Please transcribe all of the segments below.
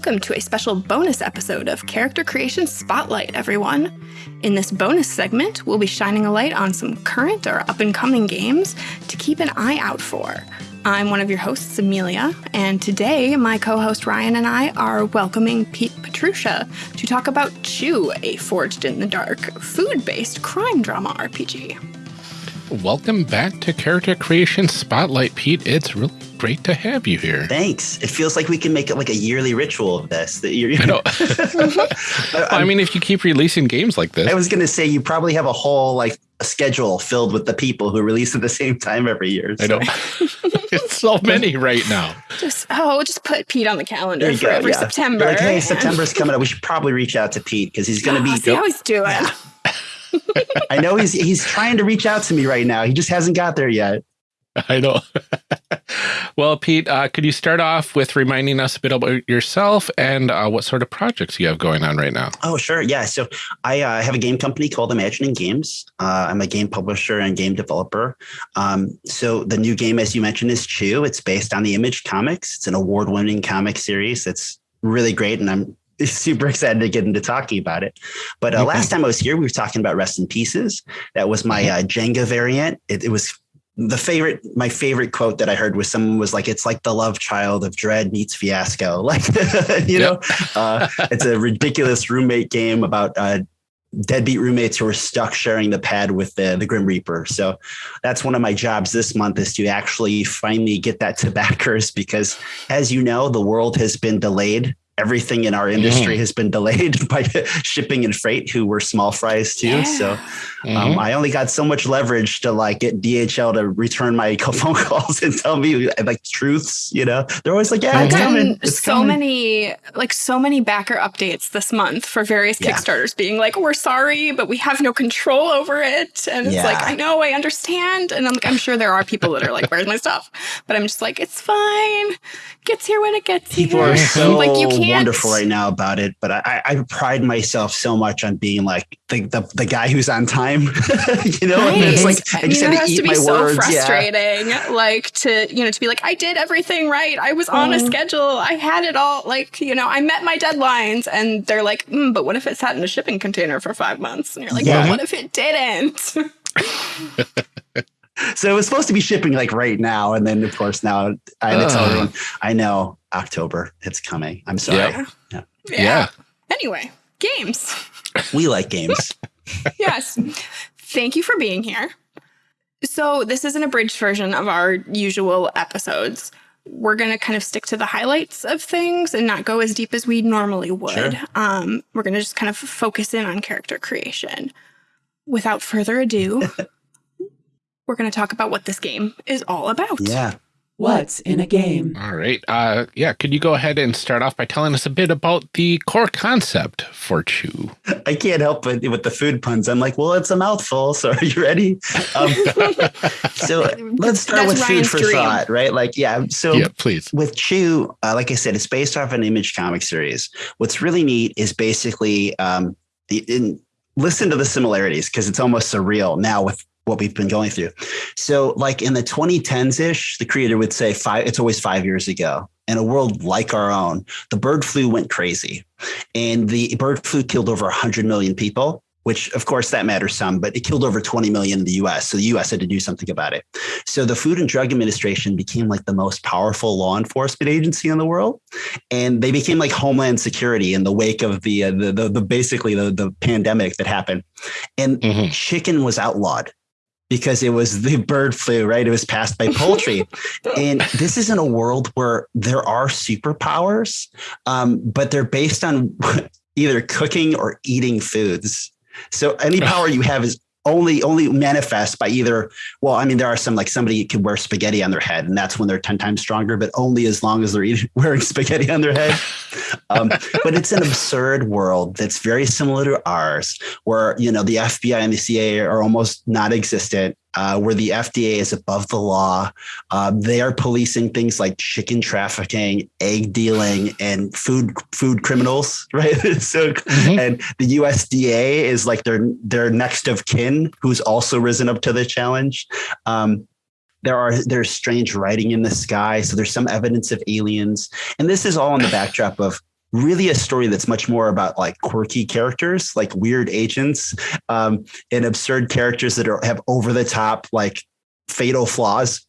Welcome to a special bonus episode of Character Creation Spotlight, everyone. In this bonus segment, we'll be shining a light on some current or up and coming games to keep an eye out for. I'm one of your hosts, Amelia, and today my co host Ryan and I are welcoming Pete Petrusha to talk about Chew, a Forged in the Dark food based crime drama RPG. Welcome back to Character Creation Spotlight, Pete. It's really great to have you here. Thanks. It feels like we can make it like a yearly ritual of this. That you're, I know. well, I mean, if you keep releasing games like this, I was going to say you probably have a whole like a schedule filled with the people who release at the same time every year. So. I know. it's so many right now. Just oh, just put Pete on the calendar for go, every yeah. September. You're like, hey, September's coming up. We should probably reach out to Pete because he's going to be. See how he's doing. Yeah. I know he's he's trying to reach out to me right now. He just hasn't got there yet. I know. well, Pete, uh, could you start off with reminding us a bit about yourself and uh, what sort of projects you have going on right now? Oh, sure. Yeah. So I uh, have a game company called Imagining Games. Uh, I'm a game publisher and game developer. Um, so the new game, as you mentioned, is Chew. It's based on the Image comics. It's an award-winning comic series that's really great, and I'm super excited to get into talking about it. But uh, last time I was here, we were talking about Rest in Pieces. That was my uh, Jenga variant. It, it, was the favorite. My favorite quote that I heard was someone was like, "It's like the love child of Dread meets Fiasco." Like, you know, uh, it's a ridiculous roommate game about uh, deadbeat roommates who are stuck sharing the pad with the, the Grim Reaper. So that's one of my jobs this month is to actually finally get that to backers because, as you know, the world has been delayed everything in our industry mm. has been delayed by shipping and freight, who were small fries too. Yeah. So um, mm-hmm. I only got so much leverage to like get DHL to return my phone calls and tell me like truths. You know, they're always like, "Yeah, I've it's coming." It's so coming. many, like so many backer updates this month for various yeah. Kickstarters, being like, "We're sorry, but we have no control over it." And it's like, I know, I understand, and I'm like, I'm sure there are people that are like, "Where's my stuff?" But I'm just like, it's fine. Gets here when it gets people here. are so like, you can't... wonderful right now about it, but I, I pride myself so much on being like the the, the guy who's on time. you know, right. it's like I just had to eat to my so words. frustrating, yeah. like to you know to be like I did everything right. I was on mm. a mm-hmm. schedule. I had it all. Like you know, I met my deadlines, and they're like, mm, but what if it sat in a shipping container for five months? And you're like, yeah. well, what if it didn't? so it was supposed to be shipping like right now, and then of course now I had to tell everyone I know October it's coming. I'm sorry. Yeah. yeah. yeah. Anyway, games. We like games. yes. Thank you for being here. So, this is an abridged version of our usual episodes. We're going to kind of stick to the highlights of things and not go as deep as we normally would. Sure. Um, we're going to just kind of focus in on character creation. Without further ado, we're going to talk about what this game is all about. Yeah. What's in a game? All right. Uh, yeah. Could you go ahead and start off by telling us a bit about the core concept for Chew? I can't help but with the food puns. I'm like, well, it's a mouthful. So are you ready? Um, so let's start That's with Ryan's food for dream. thought, right? Like, yeah. So yeah, please. With Chew, uh, like I said, it's based off an image comic series. What's really neat is basically um, in, listen to the similarities because it's almost surreal now with what we've been going through. So, like in the 2010s ish, the creator would say five, it's always five years ago. In a world like our own, the bird flu went crazy. And the bird flu killed over 100 million people, which of course that matters some, but it killed over 20 million in the US. So the US had to do something about it. So the Food and Drug Administration became like the most powerful law enforcement agency in the world. And they became like Homeland Security in the wake of the, uh, the, the, the, basically the, the pandemic that happened. And mm-hmm. chicken was outlawed because it was the bird flu, right? It was passed by poultry. and this is in a world where there are superpowers, um, but they're based on either cooking or eating foods. So any power you have is only only manifest by either well i mean there are some like somebody could wear spaghetti on their head and that's when they're 10 times stronger but only as long as they're eating, wearing spaghetti on their head. Um, but it's an absurd world that's very similar to ours where you know the fbi and the cia are almost not existent uh, where the FDA is above the law. Uh, they are policing things like chicken trafficking, egg dealing, and food food criminals, right? so, mm-hmm. and the USDA is like their their next of kin, who's also risen up to the challenge. Um, there are there's strange writing in the sky, so there's some evidence of aliens, and this is all in the backdrop of really a story that's much more about like quirky characters, like weird agents, um, and absurd characters that are, have over the top like fatal flaws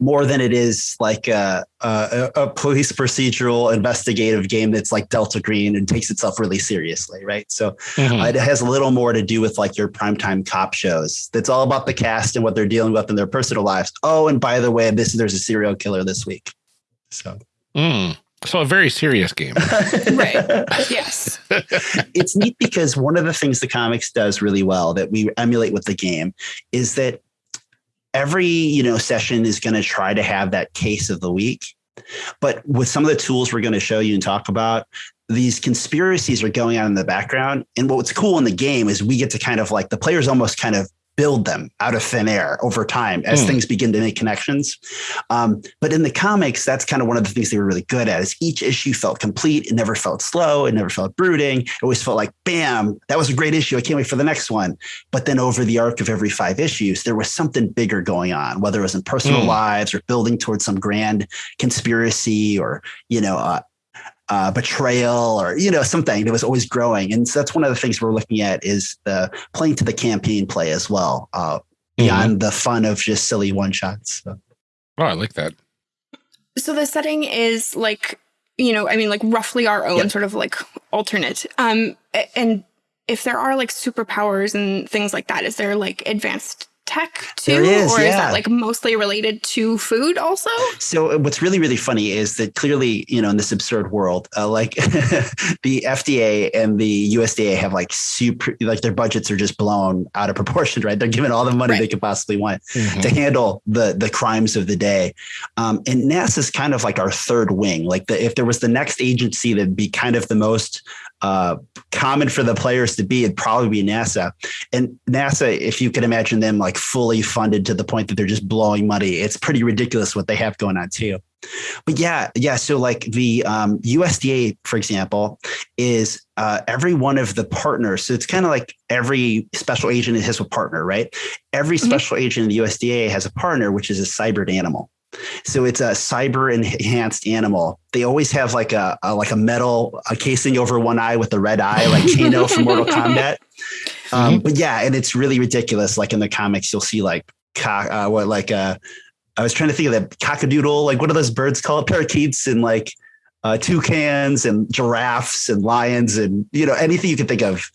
more than it is like a, a, a, police procedural investigative game that's like Delta Green and takes itself really seriously, right? So mm-hmm. it has a little more to do with like your primetime cop shows. That's all about the cast and what they're dealing with in their personal lives. Oh, and by the way, this there's a serial killer this week. So. Mm. So a very serious game. right. Yes. it's neat because one of the things the comics does really well that we emulate with the game is that every you know session is going to try to have that case of the week but with some of the tools we're going to show you and talk about these conspiracies are going on in the background and what's cool in the game is we get to kind of like the players almost kind of build them out of thin air over time as mm. things begin to make connections. Um, but in the comics, that's kind of one of the things they were really good at is each issue felt complete. It never felt slow. It never felt brooding. It always felt like, bam, that was a great issue. I can't wait for the next one. But then over the arc of every five issues, there was something bigger going on, whether it was in personal mm. lives or building towards some grand conspiracy or, you know, uh, uh, betrayal or you know something that was always growing and so that's one of the things we're looking at is the playing to the campaign play as well uh, beyond mm-hmm. the fun of just silly one shots so. oh i like that so the setting is like you know i mean like roughly our own yep. sort of like alternate um and if there are like superpowers and things like that is there like advanced tech too is, or yeah. is that like mostly related to food also so what's really really funny is that clearly you know in this absurd world uh, like the fda and the usda have like super like their budgets are just blown out of proportion right they're given all the money right. they could possibly want mm-hmm. to handle the the crimes of the day um, and nasa is kind of like our third wing like the, if there was the next agency that'd be kind of the most uh, common for the players to be, it'd probably be NASA. And NASA, if you can imagine them like fully funded to the point that they're just blowing money, it's pretty ridiculous what they have going on too. But yeah, yeah. So like the um, USDA, for example, is uh, every one of the partners. So it's kind of like every special agent has a partner, right? Every mm-hmm. special mm-hmm. agent in the USDA has a partner, which is a cybered animal. So it's a cyber enhanced animal. They always have like a, a, like a metal a casing over one eye with the red eye, like Kano from Mortal Kombat. Um, mm-hmm. But yeah, and it's really ridiculous. Like in the comics, you'll see like uh, what like uh, I was trying to think of that cockadoodle. Like what are those birds called? Parakeets and like uh, toucans and giraffes and lions and you know anything you can think of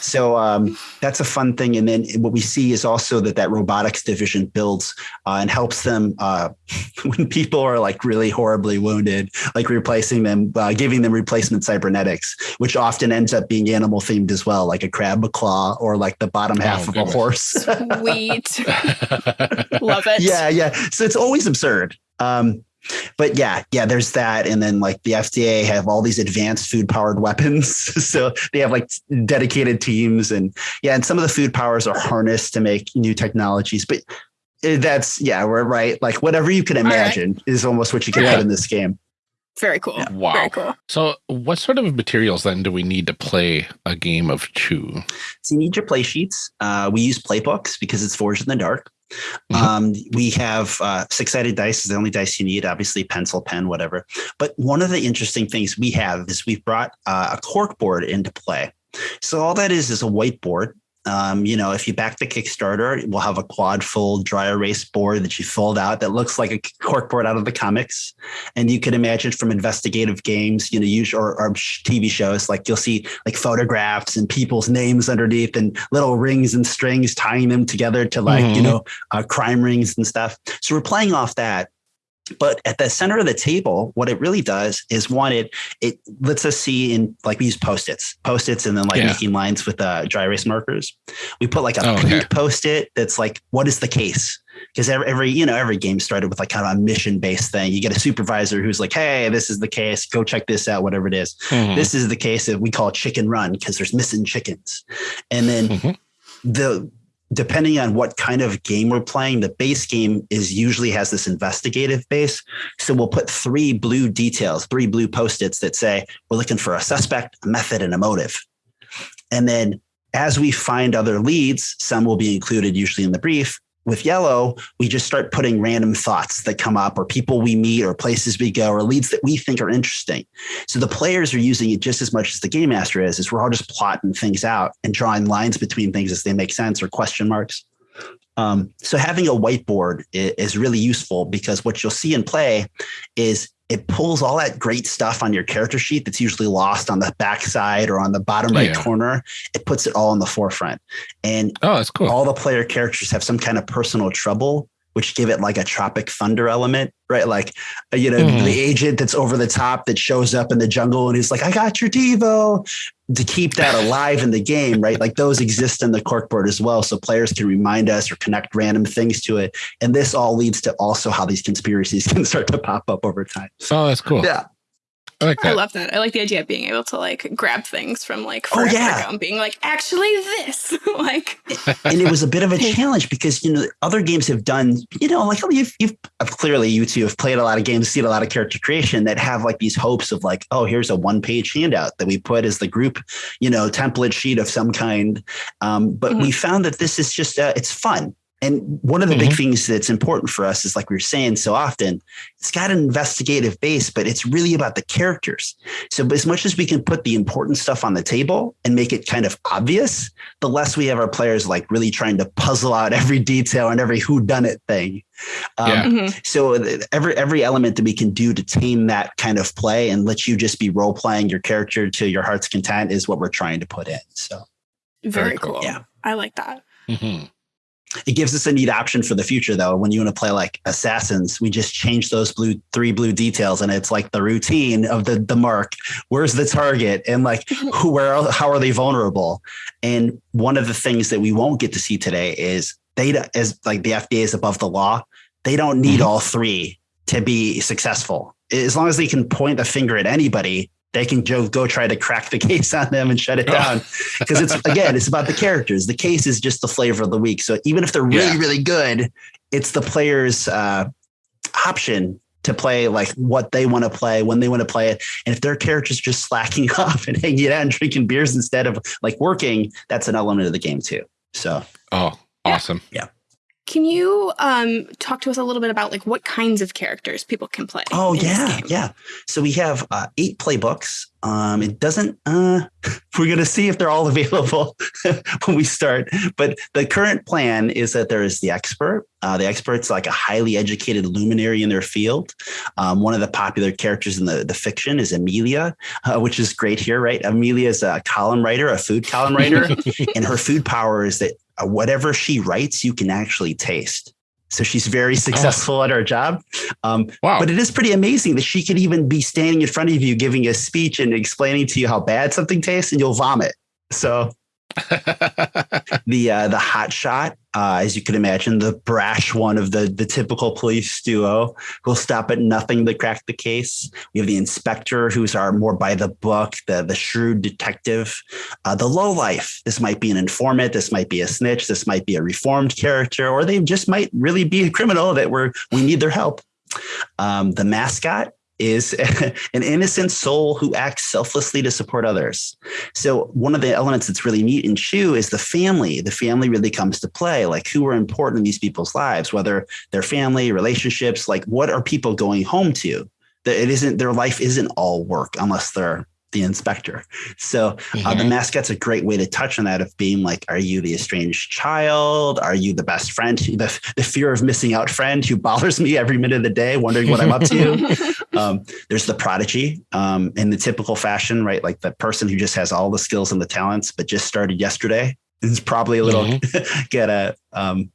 so um, that's a fun thing. And then what we see is also that that robotics division builds uh, and helps them uh, when people are like really horribly wounded, like replacing them, uh, giving them replacement cybernetics, which often ends up being animal themed as well, like a crab claw or like the bottom half oh, of goodness. a horse. Sweet. Love it. Yeah, yeah. So it's always absurd. Um, but yeah, yeah, there's that. And then like the FDA have all these advanced food powered weapons. so they have like dedicated teams and yeah, and some of the food powers are harnessed to make new technologies. But eh, that's yeah, we're right. Like whatever you can imagine right. is almost what you can yeah. put in this game. Very cool. Yeah. Wow. Very cool. So, what sort of materials then do we need to play a game of Chew? So, you need your play sheets. Uh, we use playbooks because it's forged in the dark. Mm-hmm. Um, we have uh, six sided dice is the only dice you need, obviously, pencil, pen, whatever. But one of the interesting things we have is we've brought uh, a cork board into play. So all that is is a whiteboard um, you know, if you back the Kickstarter, we'll have a quad fold dry erase board that you fold out that looks like a corkboard out of the comics. And you can imagine from investigative games, you know, usually or, or TV shows, like you'll see like photographs and people's names underneath and little rings and strings tying them together to like, mm-hmm. you know, uh, crime rings and stuff. So we're playing off that. But at the center of the table, what it really does is one, it it lets us see in like we use post-its, post-its, and then like yeah. making lines with uh, dry erase markers. We put like a oh, pink okay. post-it that's like, what is the case? Because every, every you know every game started with like kind of a mission based thing. You get a supervisor who's like, hey, this is the case. Go check this out. Whatever it is. Mm-hmm. This is the case that we call chicken run because there's missing chickens, and then mm-hmm. the depending on what kind of game we're playing, the base game is usually has this investigative base. So we'll put three blue details, three blue post-its that say we're looking for a suspect, a method, and a motive. And then as we find other leads, some will be included usually in the brief. With yellow, we just start putting random thoughts that come up or people we meet or places we go or leads that we think are interesting. So the players are using it just as much as the game master is, is we're all just plotting things out and drawing lines between things as they make sense or question marks. Um, so having a whiteboard is really useful because what you'll see in play is it pulls all that great stuff on your character sheet that's usually lost on the backside or on the bottom right yeah. corner. It puts it all in the forefront. And oh, that's cool. All the player characters have some kind of personal trouble which give it like a tropic thunder element, right? Like, uh, you know, mm. the agent that's over the top that shows up in the jungle and he's like, I got your Devo to keep that alive in the game, right? Like those exist in the corkboard as well. So players can remind us or connect random things to it. And this all leads to also how these conspiracies can start to pop up over time. Oh, that's cool. Yeah. I like that. I love that. I like the idea of being able to like grab things from like oh, yeah. and being like, actually this. like And it was a bit of a challenge because you know other games have done, you know, like you've you've clearly you two have played a lot of games, seen a lot of character creation that have like these hopes of like, oh, here's a one-page handout that we put as the group, you know, template sheet of some kind. Um, but mm-hmm. we found that this is just uh, it's fun and one of the mm-hmm. big things that's important for us is like we are saying so often, it's got an investigative base, but it's really about the characters. So as much as we can put the important stuff on the table and make it kind of obvious, the less we have our players like really trying to puzzle out every detail and every who done it thing. Um, yeah. mm-hmm. So every every element that we can do to tame that kind of play and let you just be role playing your character to your heart's content is what we're trying to put in. So very, very cool. Yeah, I like that. Mm-hmm. It gives us a neat option for the future, though. When you want to play like assassins, we just change those blue three blue details, and it's like the routine of the the mark. Where's the target, and like who, where, how are they vulnerable? And one of the things that we won't get to see today is data as like the FDA is above the law. They don't need mm-hmm. all three to be successful. As long as they can point a finger at anybody, they can go, go try to crack the case on them and shut it down. Because it's again, it's about the characters. The case is just the flavor of the week. So even if they're really, yeah. really good, it's the player's uh, option to play like what they want to play when they want to play it. And if their character's just slacking off and hanging out and drinking beers instead of like working, that's an element of the game too. So oh, awesome. Yeah. Can you um, talk to us a little bit about like what kinds of characters people can play? Oh yeah, yeah. So we have uh, eight playbooks. Um, it doesn't. Uh, we're going to see if they're all available when we start. But the current plan is that there is the expert. Uh, the expert's like a highly educated luminary in their field. Um, one of the popular characters in the, the fiction is Amelia, uh, which is great here, right? Amelia is a column writer, a food column writer, and her food power is that whatever she writes, you can actually taste. So she's very successful oh. at her job. Um, wow. But it is pretty amazing that she can even be standing in front of you, giving a speech and explaining to you how bad something tastes, and you'll vomit. So the uh, the hot shot, uh, as you can imagine, the brash one of the the typical police duo will stop at nothing to crack the case. We have the inspector, who's our more by the book, the the shrewd detective, uh, the low life. This might be an informant, this might be a snitch, this might be a reformed character, or they just might really be a criminal that we're we need their help. Um, the mascot is an innocent soul who acts selflessly to support others. So one of the elements that's really neat in Chew is the family. The family really comes to play. Like who are important in these people's lives, whether their family, relationships, like what are people going home to? That it isn't their life isn't all work unless they're the inspector. So mm-hmm. uh, the mm-hmm. mascot's a great way to touch on that of being like, are you the estranged child? Are you the best friend? The, the fear of missing out friend who bothers me every minute of the day, wondering what I'm up to. um, there's the prodigy um, in the typical fashion, right? Like the person who just has all the skills and the talents, but just started yesterday. Is probably a little mm-hmm. get a um,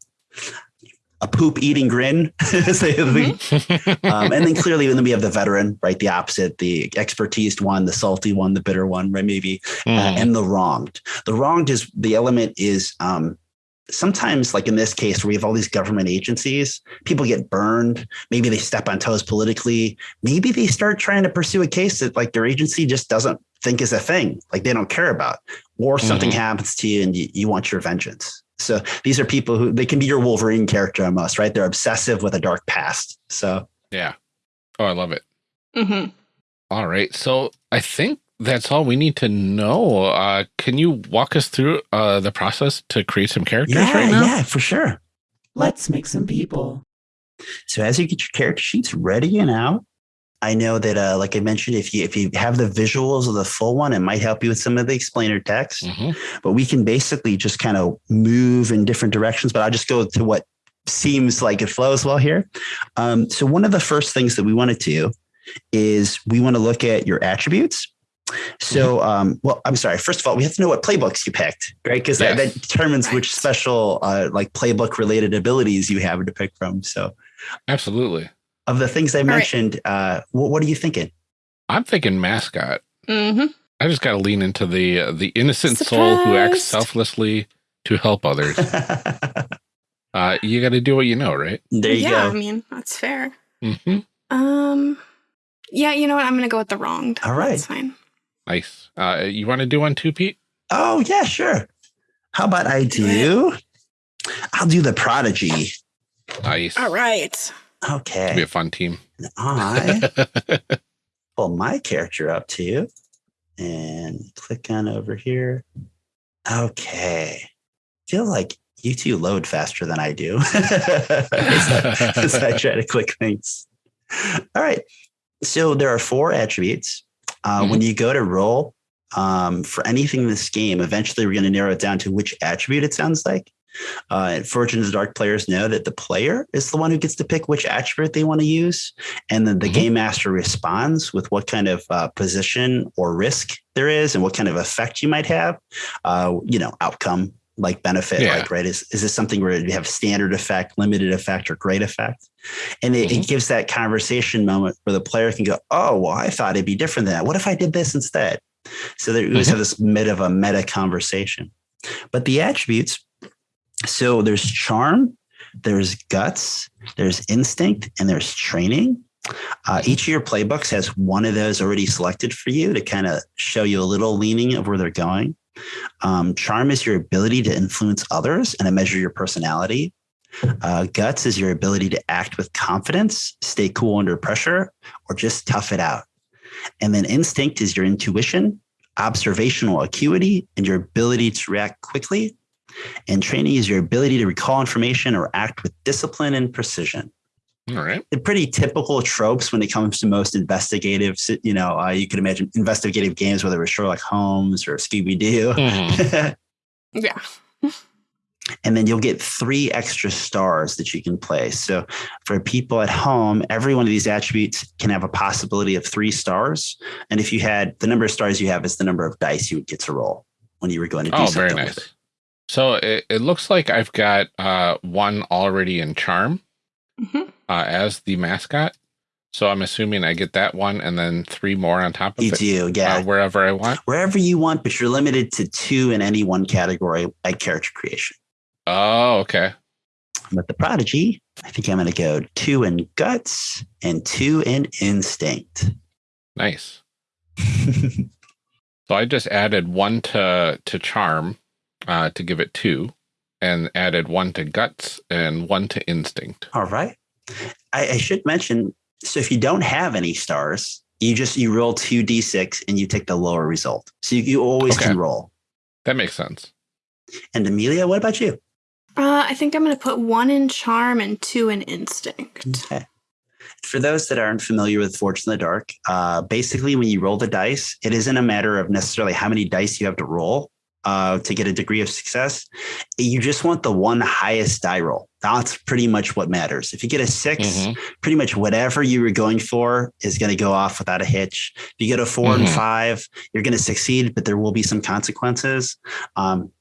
a poop eating grin. mm-hmm. um, and then clearly, then we have the veteran, right? The opposite, the expertise one, the salty one, the bitter one, right? Maybe, mm. uh, and the wronged. The wronged is the element is um, sometimes, like in this case, where we have all these government agencies, people get burned. Maybe they step on toes politically. Maybe they start trying to pursue a case that like their agency just doesn't think is a thing, like they don't care about, or something mm. happens to you and you, you want your vengeance. So these are people who they can be your Wolverine character almost, right? They're obsessive with a dark past. So yeah. Oh, I love it. Mm-hmm. All right. So I think that's all we need to know. Uh, can you walk us through uh, the process to create some characters yeah, right now? Yeah, for sure. Let's make some people. So as you get your character sheets ready and out, I know that, uh, like I mentioned, if you if you have the visuals of the full one, it might help you with some of the explainer text. Mhm. But we can basically just kind of move in different directions. But I'll just go to what seems like it flows well here. Um, so one of the first things that we want to do is we want to look at your attributes. So, um, well, I'm sorry. First of all, we have to know what playbooks you picked, right? Because that, Yes. that determines Right. which special, uh, like playbook related abilities you have to pick from. So, Absolutely. Of the things I right. mentioned, uh, what, what are you thinking? I'm thinking mascot. Mm-hmm. I just got to lean into the uh, the innocent soul who acts selflessly to help others. Uh, you got to do what you know, right? there you yeah, I mean, that's fair. hmm Um, yeah, you know what? I'm going to go with the wronged. All right. That's fine. Nice. Uh, you want to do one too, Pete? Oh, yeah, sure. How about I do? I'll do the prodigy. Nice. All right. Be Okay. a fun team. I pull my character up to you and click on over here. Okay. feel like you two load faster than I do as, I, as I try to click things. All right. So there are four attributes. Uh, When you go to roll um, for anything in this game, eventually we're going to narrow it down to which attribute it sounds like. Uh, and Forged in the Dark players know that the player is the one who gets to pick which attribute they want to use. And then the Mhm. game master responds with what kind of uh, position or risk there is and what kind of effect you might have. Uh, you know, outcome like benefit, Yeah. like, right? Is, is this something where you have standard effect, limited effect, or great effect? And it, it gives that conversation moment where the player can go, oh, well, I thought it'd be different than that. What if I did this instead? So that we always Mhm. have this mid of a meta conversation. But the attributes, so there's charm, there's guts, there's instinct, and there's training. Uh, each of your playbooks has one of those already selected for you to kind of show you a little leaning of where they're going. Um, charm is your ability to influence others and to measure your personality. Uh, guts is your ability to act with confidence, stay cool under pressure, or just tough it out. And then instinct is your intuition, observational acuity, and your ability to react quickly. And training is your ability to recall information or act with discipline and precision. All right. They're pretty typical tropes when it comes to most investigative, you know, uh, you could imagine investigative games, whether it was Sherlock Holmes or Scooby Doo. Mhm. Yeah. and then you'll get three extra stars that you can play. So for people at home, every one of these attributes can have a possibility of three stars. And if you had the number of stars you have is the number of dice you would get to roll when you were going to do Oh, something. very with it. Nice. So it, it looks like I've got uh, one already in charm hmm uh, as the mascot. So I'm assuming I get that one and then three more on top of You it do, yeah. uh, wherever I want. Wherever you want, but you're limited to two in any one category at character creation. Oh, okay. With the prodigy, I think I'm going to go two in guts and two in instinct. Nice. So I just added one to to charm uh, to give it two, and added one to guts and one to instinct. All right. I, I should mention so if you don't have any stars, you just you roll two d6 and you take the lower result. So you, you always Okay. can roll. That makes sense. And Amelia, what about you? Uh, I think I'm going to put one in charm and two in instinct. Okay. For those that aren't familiar with Forged in the Dark, uh, basically when you roll the dice, it isn't a matter of necessarily how many dice you have to roll uh, to get a degree of success. You just want the one highest die roll. That's pretty much what matters. If you get a 6 Mhm. pretty much whatever you were going for is going to go off without a hitch. If you get a 4 and Mhm. five, you're going to succeed, but there will be some consequences. Um,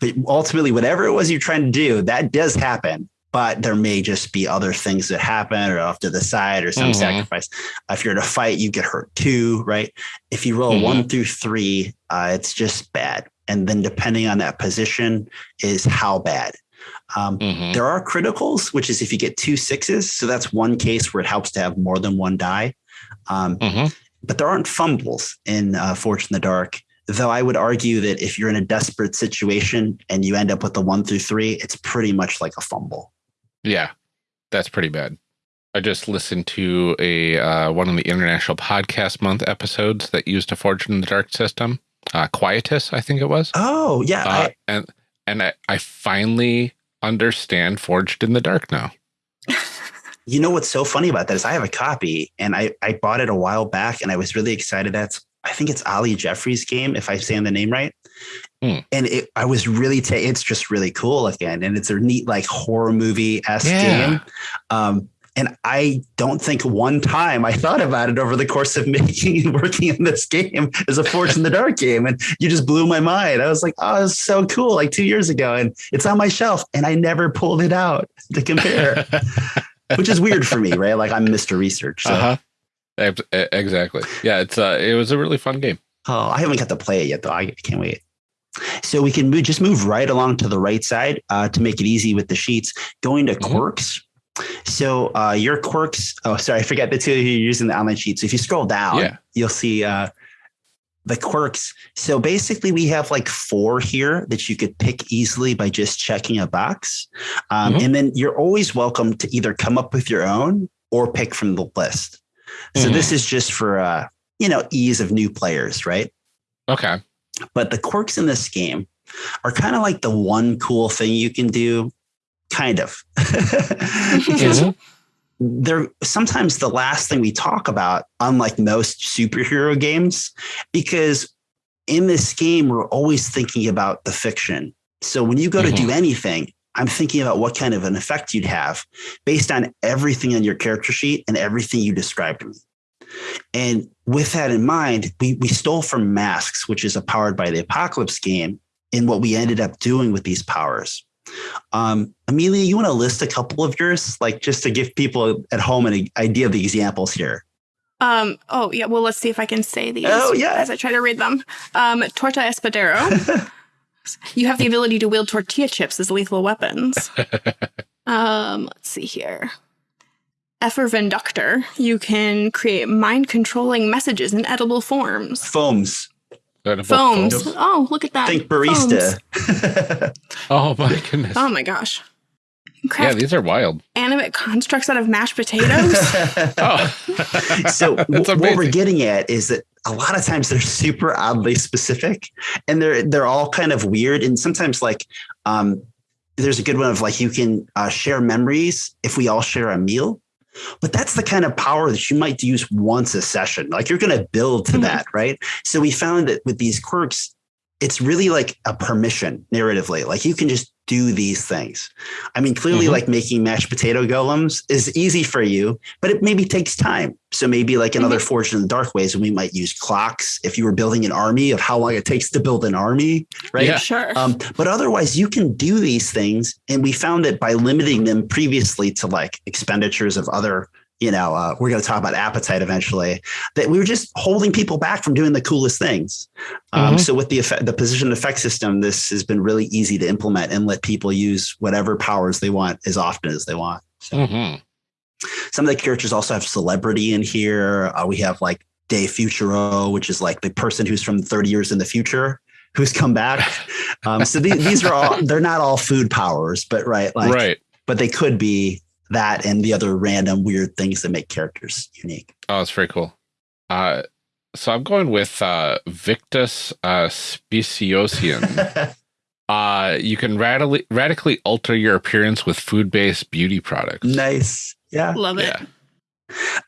but ultimately, whatever it was you're trying to do, that does happen. But there may just be other things that happen or off to the side or some Mhm. sacrifice. If you're in a fight, you get hurt too, right? If you roll one through three, uh, it's just bad. And then depending on that position is how bad. Um, Mhm. there are criticals, which is if you get two sixes. So that's one case where it helps to have more than one die. Um, Mhm. but there aren't fumbles in uh, Forged in the Dark. Though I would argue that if you're in a desperate situation and you end up with the one through three, it's pretty much like a fumble. Yeah, that's pretty bad. I just listened to a uh, one of the International Podcast Month episodes that used a Forged in the Dark system, uh, Quietus, I think it was. Oh, yeah. uh, I, and and I, I finally understand Forged in the Dark now. You know what's so funny about that is I have a copy and I, I bought it a while back and I was really excited. That's I think it's Ali Jeffrey's game, if I say the name right. Hmm. And it, I was really, ta- it's just really cool again. And it's a neat, like horror movie esque Yeah. game. Um, and I don't think one time I thought about it over the course of making and working in this game as a Forge in the Dark game. And you just blew my mind. I was like, oh, it's so cool, like two years ago. And it's on my shelf. And I never pulled it out to compare, which is weird for me, right? Like I'm Mr. Research. So. Uh-huh. Exactly. Yeah, it's uh it was a really fun game. Oh, I haven't got to play it yet, though. I can't wait. So we can move, just move right along to the right side uh, to make it easy with the sheets. Going to Mhm. quirks. So uh, your quirks. Oh, sorry, I forget the two of you using the online sheet. So if you scroll down, Yeah. you'll see uh, the quirks. So basically, we have like four here that you could pick easily by just checking a box, um, Mhm. and then you're always welcome to either come up with your own or pick from the list. So Mhm. this is just for uh, you know ease of new players, right? Okay. but the quirks in this game are kind of like the one cool thing you can do kind of because Mhm. they're sometimes the last thing we talk about unlike most superhero games because in this game we're always thinking about the fiction so when you go to do anything i'm thinking about what kind of an effect you'd have based on everything on your character sheet and everything you described to me and with that in mind, we, we stole from Masks, which is a powered by the Apocalypse game, in what we ended up doing with these powers. Um, Amelia, you want to list a couple of yours, like just to give people at home an idea of the examples here? Um, oh, yeah. Well, let's see if I can say these Oh, yeah. as I try to read them. Um, Torta Espadero. you have the ability to wield tortilla chips as lethal weapons. um, let's see here. Effervenductor. You can create mind controlling messages in edible forms. Foams. Edible Foams. foams. Oh, look at that. Think barista. Oh my goodness. Oh my gosh. You can yeah, these are wild. animate constructs out of mashed potatoes. Oh. so w- what we're getting at is that a lot of times they're super oddly specific and they're they're all kind of weird and sometimes like um there's a good one of like you can uh, share memories if we all share a meal but that's the kind of power that you might use once a session. Like you're going to build to Mhm. that right? So we found that with these quirks it's really like a permission narratively. Like you can just do these things i mean clearly Mhm. like making mashed potato golems is easy for you but it maybe takes time so maybe like in other forged in the dark ways we might use clocks if you were building an army of how long it takes to build an army right Yeah. sure. um, but otherwise, you can do these things. And we found that by limiting them previously to like expenditures of other, you know, uh, we're going to talk about appetite eventually, that we were just holding people back from doing the coolest things. Um, Mhm. So with the effect, the position effect system, this has been really easy to implement and let people use whatever powers they want as often as they want. So Mhm. some of the characters also have celebrity in here. Uh, we have like Dave Futuro, which is like the person who's from 30 years in the future who's come back. Um, so these, these are all, they're not all food powers, but right. Like, right. but they could be that and the other random weird things that make characters unique. Oh, it's very cool. Uh, so I'm going with uh, Victus uh, Speciosian. uh, you can radically radically alter your appearance with food based beauty products. nice. Yeah. Love it. Yeah.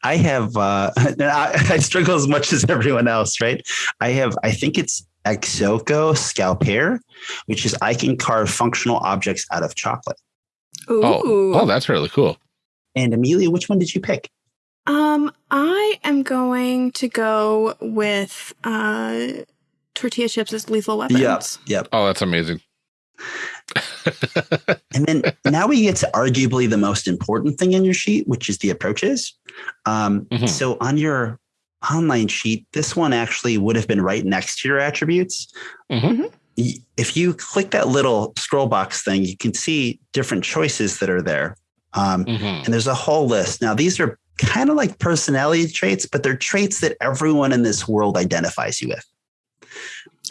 I have, uh, I, I struggle as much as everyone else, right? I have, I think it's Exoco Scalper, which is I can carve functional objects out of chocolate. Ooh. Oh, oh, that's really cool. And Amelia, which one did you pick? Um, I am going to go with uh tortilla chips as lethal weapons. Yep. Oh, that's amazing. And then now we get to arguably the most important thing in your sheet, which is the approaches. Um, Mhm. So on your online sheet, this one actually would have been right next to your attributes. Mhm. Y- If you click that little scroll box thing, you can see different choices that are there. Um, Mhm. and there's a whole list. Now, these are kind of like personality traits, but they're traits that everyone in this world identifies you with.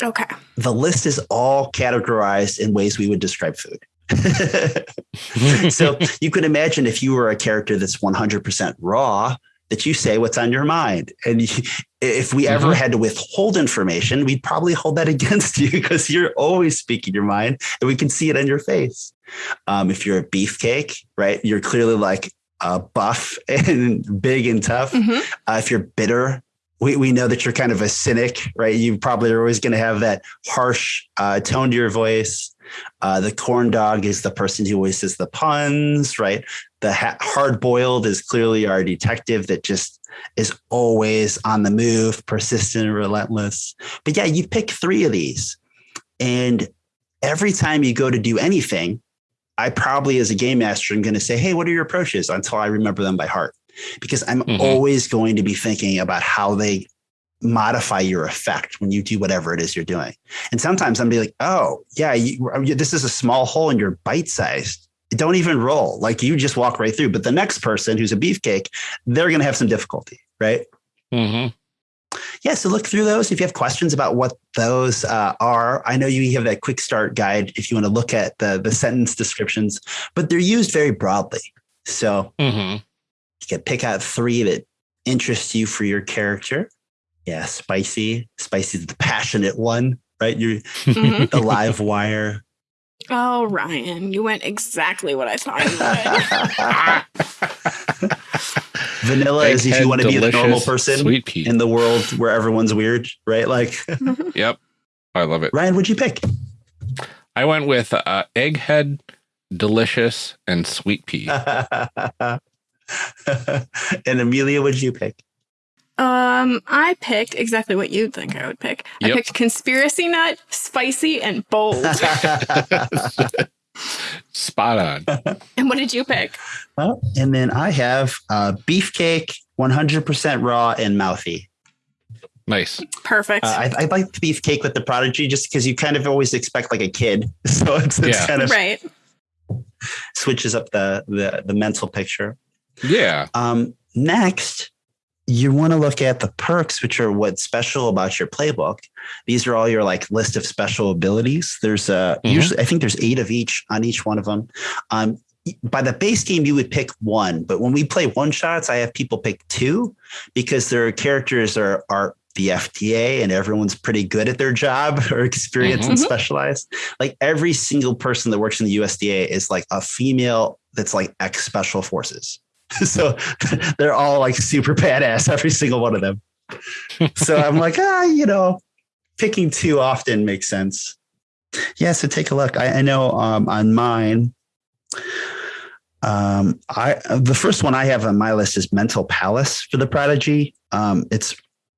Okay. The list is all categorized in ways we would describe food. so you could imagine if you were a character that's 100% raw, that you say what's on your mind. And you, if we ever Mhm. had to withhold information, we'd probably hold that against you because you're always speaking your mind and we can see it on your face. Um, if you're a beefcake, right, you're clearly like uh, buff and big and tough. Mhm. Uh, if you're bitter, we, we know that you're kind of a cynic, right? You probably are always going to have that harsh uh, tone to your voice. Uh, the corn dog is the person who always says the puns, right? The ha- hard boiled is clearly our detective that just is always on the move, persistent and relentless. But yeah, you pick three of these. And every time you go to do anything, I probably, as a game master, am going to say, Hey, what are your approaches until I remember them by heart? Because I'm Mhm. always going to be thinking about how they modify your effect when you do whatever it is you're doing. And sometimes I'm be like, oh, yeah, you, this is a small hole and you're bite sized. Don't even roll. Like you just walk right through. But the next person who's a beefcake, they're going to have some difficulty, right? Mm-hmm. Yeah. So look through those. If you have questions about what those uh, are, I know you have that quick start guide if you want to look at the, the sentence descriptions, but they're used very broadly. So hmm you can pick out three that interest you for your character. Yeah, spicy. Spicy is the passionate one, right? You're Mhm. the live wire. Oh, Ryan, you went exactly what I thought you would. Vanilla is if you want to be the normal person Sweet pea. in the world where everyone's weird, right? Like yep. I love it. Ryan, what'd you pick? I went with uh, egghead, delicious, and sweet pea. and Amelia, what'd you pick? Um, I picked exactly what you'd think I would pick. I picked conspiracy nut, spicy, and bold. Spot on. and what did you pick? Well, and then I have uh, beefcake, 100% raw and mouthy. Nice. Perfect. Uh, I, I like the beefcake with the prodigy just because you kind of always expect like a kid. So it's, it's Yeah. kind of right. switches up the, the, the mental picture. Yeah. Um, next, you want to look at the perks, which are what's special about your playbook. These are all your like list of special abilities. There's uh, Mhm. usually I think there's eight of each on each one of them. Um, by the base game, you would pick one, but when we play one shots, I have people pick two because their characters are are the FDA and everyone's pretty good at their job or experienced and Mhm. specialized. Like every single person that works in the USDA is like a female that's like ex special forces. so they're all like super badass, every single one of them. so I'm like, ah, you know, picking two often makes sense. Yeah, so take a look. I, I know um, on mine, um, I the first one I have on my list is Mental Palace for the Prodigy. Um, it's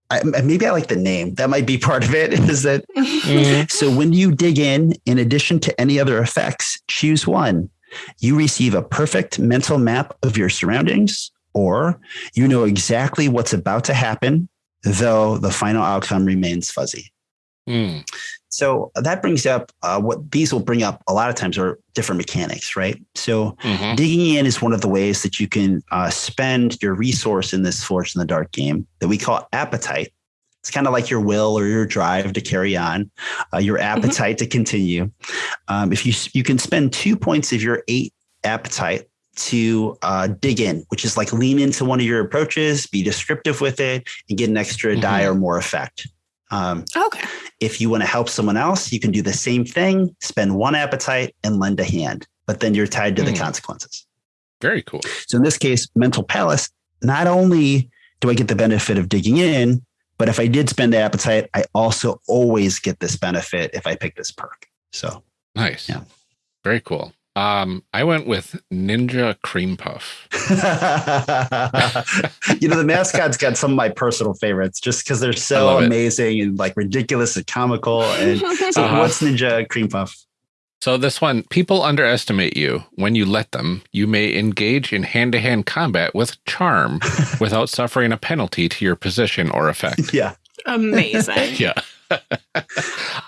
I, maybe I like the name. That might be part of it. Is that Mhm. so when you dig in, in addition to any other effects, choose one. You receive a perfect mental map of your surroundings, or you know exactly what's about to happen, though the final outcome remains fuzzy. Mm. So that brings up uh, what these will bring up a lot of times are different mechanics, right? So Mhm. digging in is one of the ways that you can uh, spend your resource in this Forged in the Dark game that we call appetite. It's kind of like your will or your drive to carry on, uh, your appetite to continue. Um, if you you can spend two points of your eight appetite to uh, dig in, which is like lean into one of your approaches, be descriptive with it, and get an extra die Mhm. or more effect. Um, okay. if you want to help someone else, you can do the same thing, spend one appetite and lend a hand, but then you're tied to the Mm. consequences. Very cool. So in this case, mental palace, not only do I get the benefit of digging in, but if I did spend the appetite, I also always get this benefit if I pick this perk. So Nice. Yeah. Very cool. Um, I went with Ninja Cream Puff. you know, the mascot's got some of my personal favorites just because they're so love it. amazing and like ridiculous and comical. And so Uh-huh. what's Ninja Cream Puff? So this one, people underestimate you. When you let them, you may engage in hand-to-hand combat with charm without suffering a penalty to your position or effect. Yeah. Amazing. Yeah.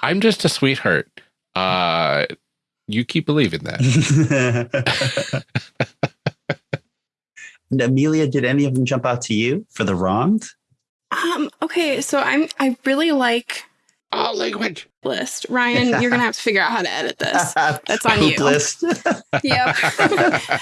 I'm just a sweetheart. Uh you keep believing that. And Amelia, did any of them jump out to you for the wronged? Um, okay, so I'm I really like Oh, language. list. Ryan, you're gonna have to figure out how to edit this. That's on you. list. Yep.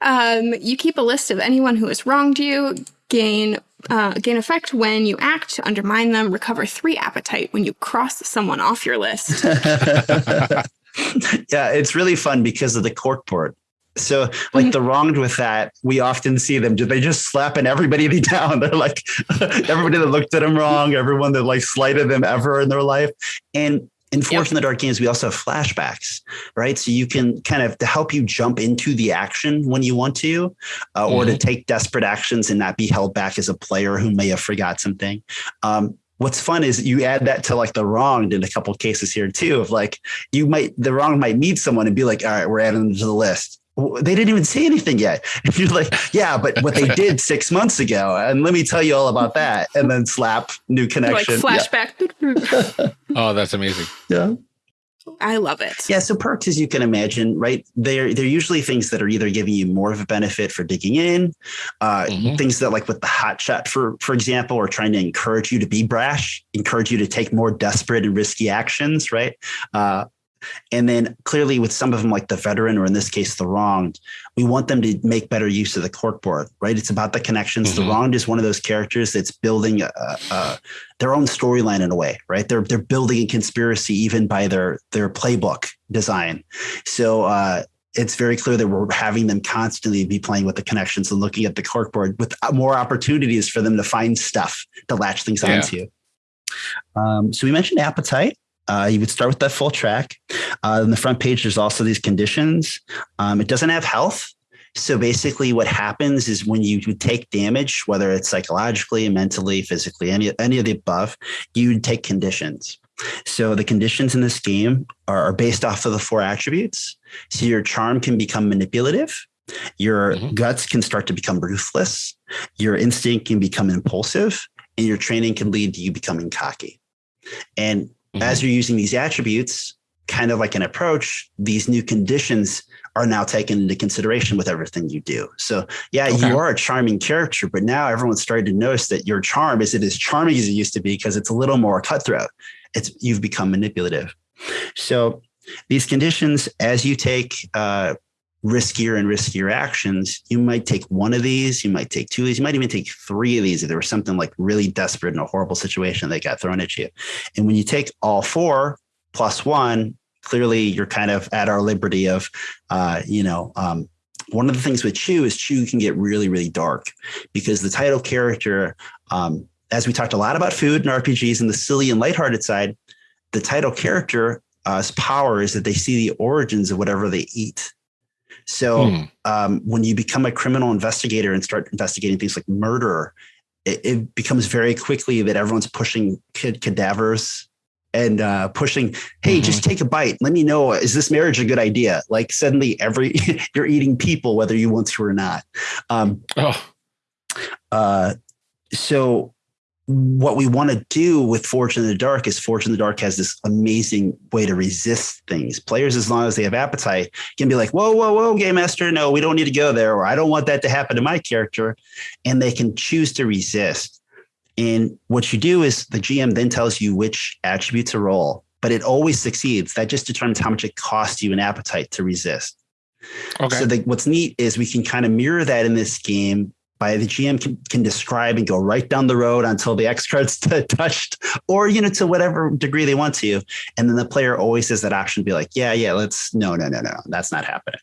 um, you keep a list of anyone who has wronged you. Gain uh, gain effect when you act to undermine them. Recover three appetite when you cross someone off your list. yeah, it's really fun because of the corkboard. So, like the wronged with that, we often see them. Do they just slapping everybody down? They're like everybody that looked at them wrong, everyone that like slighted them ever in their life. And in Forged in the Dark games, we also have flashbacks, right? So you can kind of to help you jump into the action when you want to, uh, or to take desperate actions and not be held back as a player who may have forgot something. Um, what's fun is you add that to like the wronged in a couple cases here too of like you might the wrong might meet someone and be like all right we're adding them to the list they didn't even say anything yet if you're like yeah but what they did six months ago and let me tell you all about that and then slap new like connection flashback. Oh, that's amazing. yeah. I love it. Yeah, so perks, as you can imagine, right? They're they're usually things that are either giving you more of a benefit for digging in, uh, Mhm. things that like with the hot shot, for for example, are trying to encourage you to be brash, encourage you to take more desperate and risky actions, right? Uh, and then clearly with some of them, like the veteran, or in this case, the wronged, we want them to make better use of the corkboard, right? It's about the connections. The Mhm. wronged is one of those characters that's building a, a, their own storyline in a way, right? They're they're building a conspiracy even by their their playbook design. So uh, it's very clear that we're having them constantly be playing with the connections and looking at the corkboard with more opportunities for them to find stuff to latch things Yeah. onto. Um, so we mentioned appetite. Uh, you would start with that full track. Uh, on the front page, there's also these conditions. Um, it doesn't have health. So basically, what happens is when you take damage, whether it's psychologically, mentally, physically, any any of the above, you would take conditions. So the conditions in this game are, are based off of the four attributes. So your charm can become manipulative. Your Mhm. guts can start to become ruthless. Your instinct can become impulsive, and your training can lead to you becoming cocky. And Mhm. as you're using these attributes, kind of like an approach, these new conditions are now taken into consideration with everything you do. So, yeah, Okay. you are a charming character, but now everyone's starting to notice that your charm isn't as charming as it used to be because it's a little more cutthroat. It's you've become manipulative. So, these conditions, as you take uh, riskier and riskier actions, you might take one of these, you might take two of these, you might even take three of these if there was something like really desperate in a horrible situation that got thrown at you. And when you take all four plus one, clearly you're kind of at our liberty of, uh, you know, um, one of the things with Chew is Chew can get really, really dark because the title character, um, as we talked a lot about food and RPGs and the silly and lighthearted side, the title character's power is that they see the origins of whatever they eat. So Hmm. um, when you become a criminal investigator and start investigating things like murder, it, it becomes very quickly that everyone's pushing kid cadavers and uh, pushing, hey, Mhm. just take a bite. Let me know, is this marriage a good idea? Like suddenly every you're eating people, whether you want to or not. Um, Oh, uh, so what we want to do with Forged in the Dark is Forged in the Dark has this amazing way to resist things. Players, as long as they have appetite, can be like, whoa, whoa, whoa, game master, no, we don't need to go there, or I don't want that to happen to my character. And they can choose to resist. And what you do is the GM then tells you which attribute to roll, but it always succeeds. That just determines how much it costs you an appetite to resist. okay. So the, what's neat is we can kind of mirror that in this game by the GM can, can describe and go right down the road until the X card's t- touched, or you know to whatever degree they want to, and then the player always has that option to be like, yeah, yeah, let's no, no, no, no, that's not happening.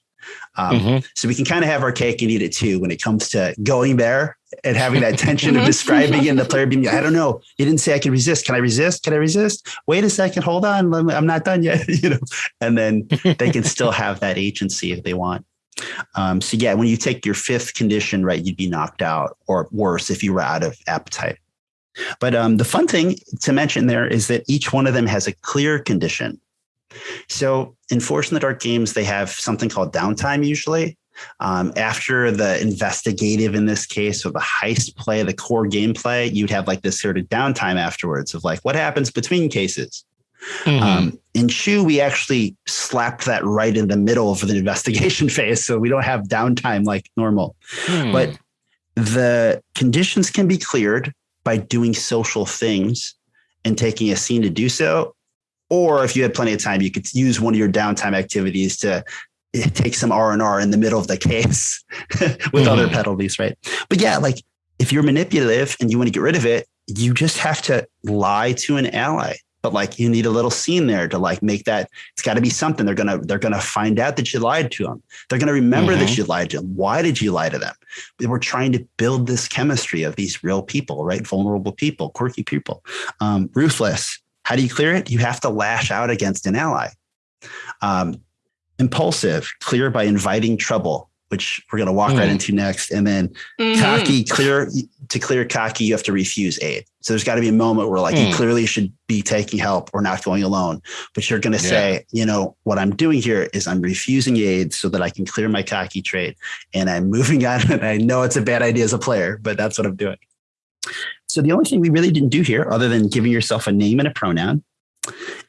Um, Mhm. So we can kind of have our cake and eat it too when it comes to going there and having that tension of Mhm. describing and the player being, I don't know, you didn't say I can resist. Can I resist? Can I resist? Wait a second, hold on, me- I'm not done yet. you know, and then they can still have that agency if they want. Um, so yeah, when you take your fifth condition, right, you'd be knocked out, or worse if you were out of appetite. But um, the fun thing to mention there is that each one of them has a clear condition. So in Forged in the Dark games, they have something called downtime usually. Um, after the investigative, in this case, or the heist play, the core gameplay, you'd have like this sort of downtime afterwards of like what happens between cases. Mhm. Um, in Chew, we actually slapped that right in the middle of the investigation phase. So we don't have downtime like normal. Hmm. But the conditions can be cleared by doing social things and taking a scene to do so. Or if you had plenty of time, you could use one of your downtime activities to eh, take some R and R in the middle of the case with other Mhm. penalties, right? But yeah, like if you're manipulative and you want to get rid of it, you just have to lie to an ally. But like you need a little scene there to like make that it's got to be something. They're gonna they're gonna find out that you lied to them. They're gonna remember Mhm. that you lied to them. Why did you lie to them? We're trying to build this chemistry of these real people, right? Vulnerable people, quirky people, um, ruthless. How do you clear it? You have to lash out against an ally. Um, impulsive, clear by inviting trouble, which we're going to walk right Hmm. into next. And then Mhm. cocky, clear to clear cocky, you have to refuse aid. So there's got to be a moment where like you Hmm. clearly should be taking help or not going alone, but you're going to Yeah. say, you know, what I'm doing here is I'm refusing aid so that I can clear my cocky trait and I'm moving on. And I know it's a bad idea as a player, but that's what I'm doing. So the only thing we really didn't do here, other than giving yourself a name and a pronoun,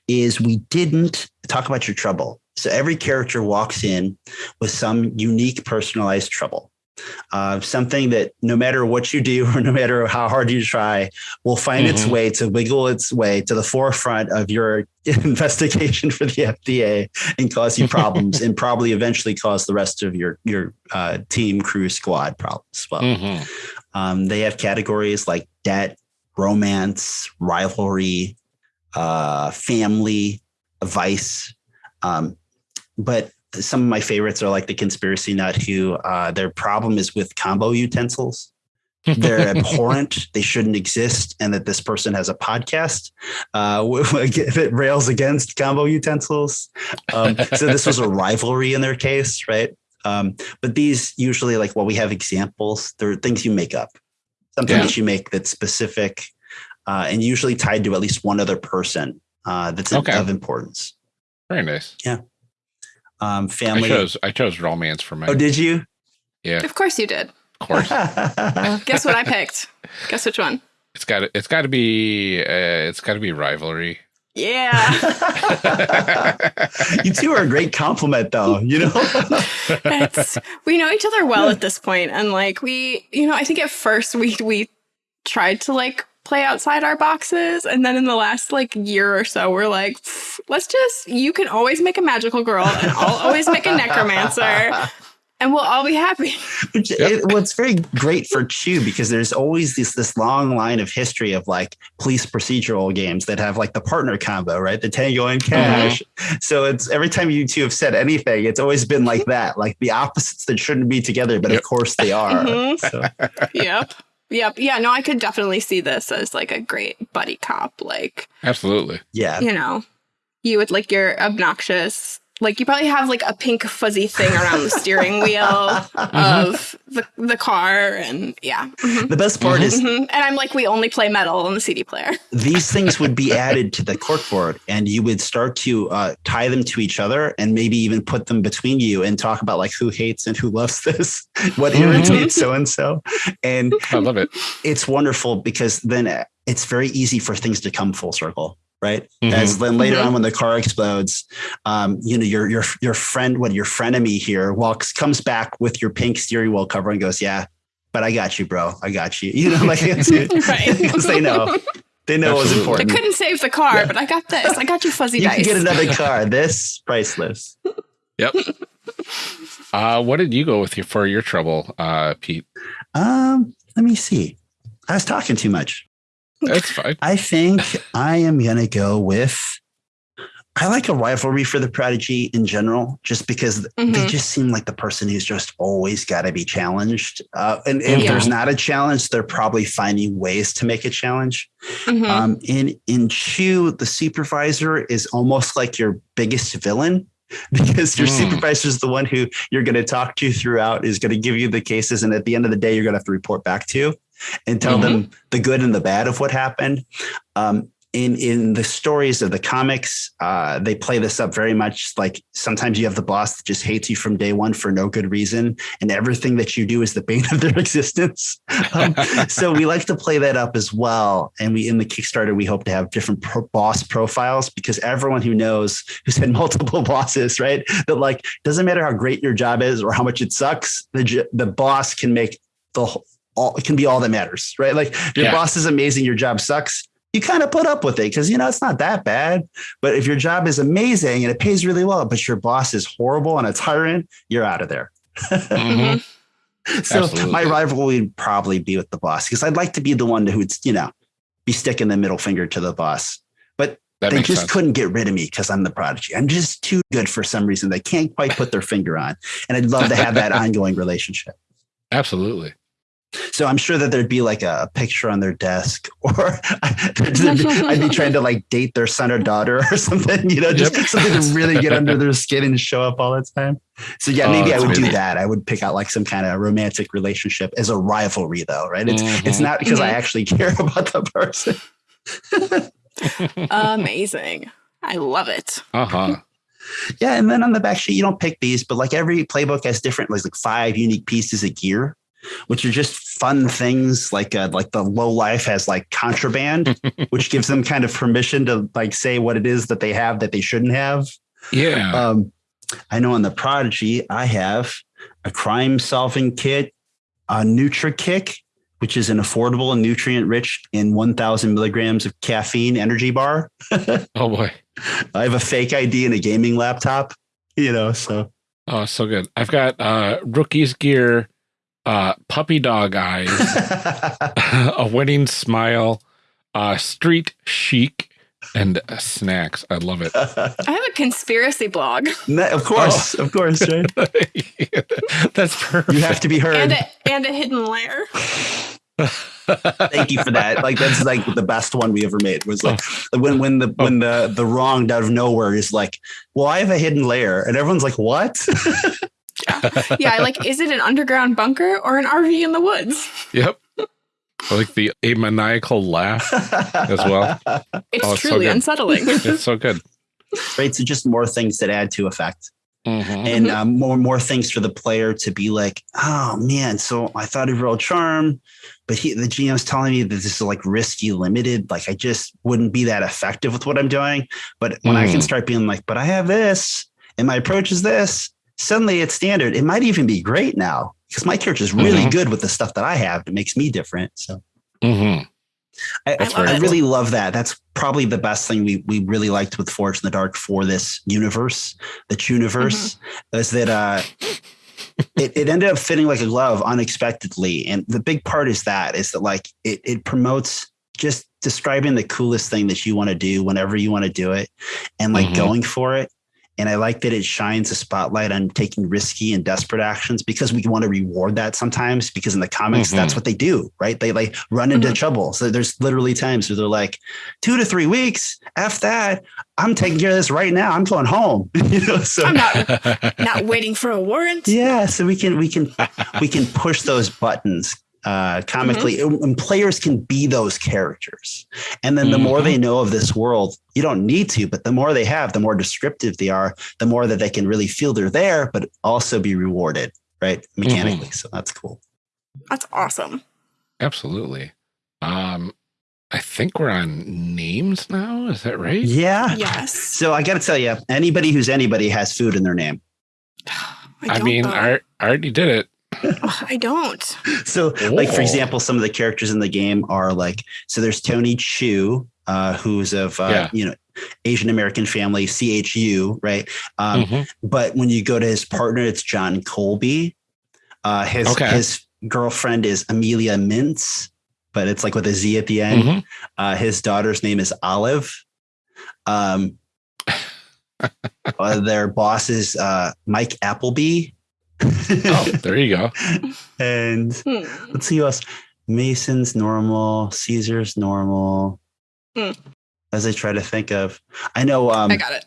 is we didn't talk about your trouble. So every character walks in with some unique personalized trouble. Uh, something that no matter what you do or no matter how hard you try, will find its Mhm. way to wiggle its way to the forefront of your investigation for the FDA and cause you problems and probably eventually cause the rest of your your uh, team, crew, squad problems well. Mhm. Um, they have categories like debt, romance, rivalry, uh, family, vice. Um, but some of my favorites are like the conspiracy nut, who uh, their problem is with combo utensils. They're abhorrent. They shouldn't exist, and that this person has a podcast uh, that rails against combo utensils. Um, so this was a rivalry in their case, right? Um, but these usually, like, well, we have examples. They're things you make up, something Yeah. that you make that's specific, uh, and usually tied to at least one other person uh, that's Okay. of importance. Very nice. Um, I family. chose I chose romance for mine. oh, did you? yeah, Of course you did. of course. Guess what I picked? Guess which one? it's got it's got to be uh, it's got to be rivalry. Yeah. you two are a great compliment, though. You know, it's, we know each other well at this point and like we you know i think at first we we tried to like play outside our boxes and then in the last like year or so we're like let's just you can always make a magical girl and i'll always make a necromancer and we'll all be happy Which it, well, it's very great for Chew because there's always this this long line of history of like police procedural games that have like the partner combo, right? The Tango and Cash. So it's every time you two have said anything, it's always been like that, like the opposites that shouldn't be together, but Yep. of course they are. Mhm. So, yep yep yeah no i could definitely see this as like a great buddy cop like Absolutely. yeah. you know, you would like your obnoxious, like you probably have like a pink fuzzy thing around the steering wheel of the, the car. And yeah. mhm, The best part is mhm. And I'm like, we only play metal on the CD player. these things would be added to the corkboard and you would start to uh, tie them to each other and maybe even put them between you and talk about like who hates and who loves this, what Mhm. irritates so and so. And I love it. it's wonderful because then uh, it's very easy for things to come full circle. Right. Mhm. As then later Mhm. on, when the car explodes, um, you know, your, your, your friend, what your frenemy here walks, comes back with your pink steering wheel cover and goes, yeah, but I got you, bro. I got you. You know, like it's, Right. because they know, they know what's Absolutely. I important. couldn't save the car, Yeah. but I got this. I got you fuzzy You dice. can get another car. This priceless. Yep. Uh, what did you go with your, for your trouble, uh, Pete? Um, let me see. I was talking too much. That's fine. I think I am gonna go with. I like a rivalry for the prodigy in general, just because they Mhm. just seem like the person who's just always got to be challenged. Uh, and if Yeah. there's not a challenge, they're probably finding ways to make a challenge. Mhm. Um, in in Chew, the supervisor is almost like your biggest villain because your Hmm. supervisor is the one who you're going to talk to throughout, is going to give you the cases, and at the end of the day, you're going to have to report back to and tell them the good and the bad of what happened. Um, in in the stories of the comics, uh, they play this up very much like sometimes you have the boss that just hates you from day one for no good reason, and everything that you do is the bane of their existence. Um, so we like to play that up as well. And we in the Kickstarter we hope to have different pro- boss profiles because everyone who knows who's had multiple bosses, right? That like doesn't matter how great your job is or how much it sucks, the the boss can make the whole, all it can be all that matters, right? Like your Yeah. boss is amazing, your job sucks. You kind of put up with it because you know it's not that bad. But if your job is amazing and it pays really well, but your boss is horrible and a tyrant, you're out of there. Mhm. So Absolutely. my rivalry would probably be with the boss because I'd like to be the one who'd, you know, be sticking the middle finger to the boss. But That they just sense. couldn't get rid of me because I'm the prodigy. I'm just too good for some reason. They can't quite put their finger on. And I'd love to have that ongoing relationship. Absolutely. So I'm sure that there'd be like a picture on their desk, or I'd be trying to like date their son or daughter or something, you know, just Yep. something to really get under their skin and show up all the time. So yeah, Oh, maybe I that's would do that. I would pick out like some kind of romantic relationship as a rivalry, though, right? It's it's Mhm. not because I Mhm. actually care about the person. Amazing. I love it. Uh huh. Yeah, and then on the back sheet, you don't pick these, but like every playbook has different, like, like five unique pieces of gear, which are just fun things. Like uh, like the low life has like contraband, which gives them kind of permission to like say what it is that they have that they shouldn't have. Yeah. Um, I know on the Prodigy, I have a crime solving kit, a Nutra Kick, which is an affordable and nutrient rich in 1,000 milligrams of caffeine energy bar. oh boy. I have a fake ID and a gaming laptop. You know, so Oh, so good. I've got uh rookie's gear, uh puppy dog eyes, a winning smile, uh street chic, and uh, snacks. I love it. I have a conspiracy blog of course, of course, right? That's perfect. You have to be heard. and a, and a hidden lair. Thank you for that. Like that's like the best one we ever made was like when when the when the the wrong out of nowhere is like, well, I have a hidden layer, and everyone's like, what? Yeah, I like, is it an underground bunker or an RV in the woods? Yep. I like the a maniacal laugh as well. It's Oh, it's truly good. unsettling. It's so good. right. So just more things that add to effect. Mhm. and um, more more things for the player to be like, oh man, so I thought of real charm, but he the GM's telling me that this is like risky limited. Like I just wouldn't be that effective with what I'm doing. But when I can Mm. start being like, but I have this, and my approach is this, suddenly it's standard. It might even be great now because my character is really Mhm. good with the stuff that I have. It makes me different. So Mhm. I, That's I, very cool. really love that. That's probably the best thing we we really liked with Forged in the Dark for this universe, the universe, is that uh, it, it ended up fitting like a glove unexpectedly. And the big part is that is that like it it promotes just describing the coolest thing that you want to do whenever you want to do it and like Mhm. going for it. And I like that it shines a spotlight on taking risky and desperate actions because we want to reward that sometimes because in the comics, Mhm. that's what they do, right? They like run into Mhm. trouble. So there's literally times where they're like, two to three weeks. F that. I'm taking care of this right now. I'm going home. you know, so I'm not not waiting for a warrant. yeah, so we can we can we can push those buttons uh comically and players can be those characters and then the more Mhm. they know of this world you don't need to but the more they have the more descriptive they are the more that they can really feel they're there but also be rewarded right mechanically so that's cool That's awesome. Absolutely. Um, I think we're on names now. Is that right? yeah Yes. so i gotta tell you anybody who's anybody has food in their name I, don't, mean. I, I already did it. Ugh, I don't. So, like for example, some of the characters in the game are like so. There's Tony Chu, uh, who's of uh, Yeah. you know Asian American family, CHU, right? Um, Mhm. But when you go to his partner, it's John Colby. Uh, his Okay. his girlfriend is Amelia Mintz, but it's like with a Z at the end. Mhm. Uh, his daughter's name is Olive. Um, uh, their boss is uh, Mike Appleby. Oh, there you go. and Hmm. let's see who else. Mason's normal. Caesar's normal. Hmm. As I try to think of, I know um, I got it.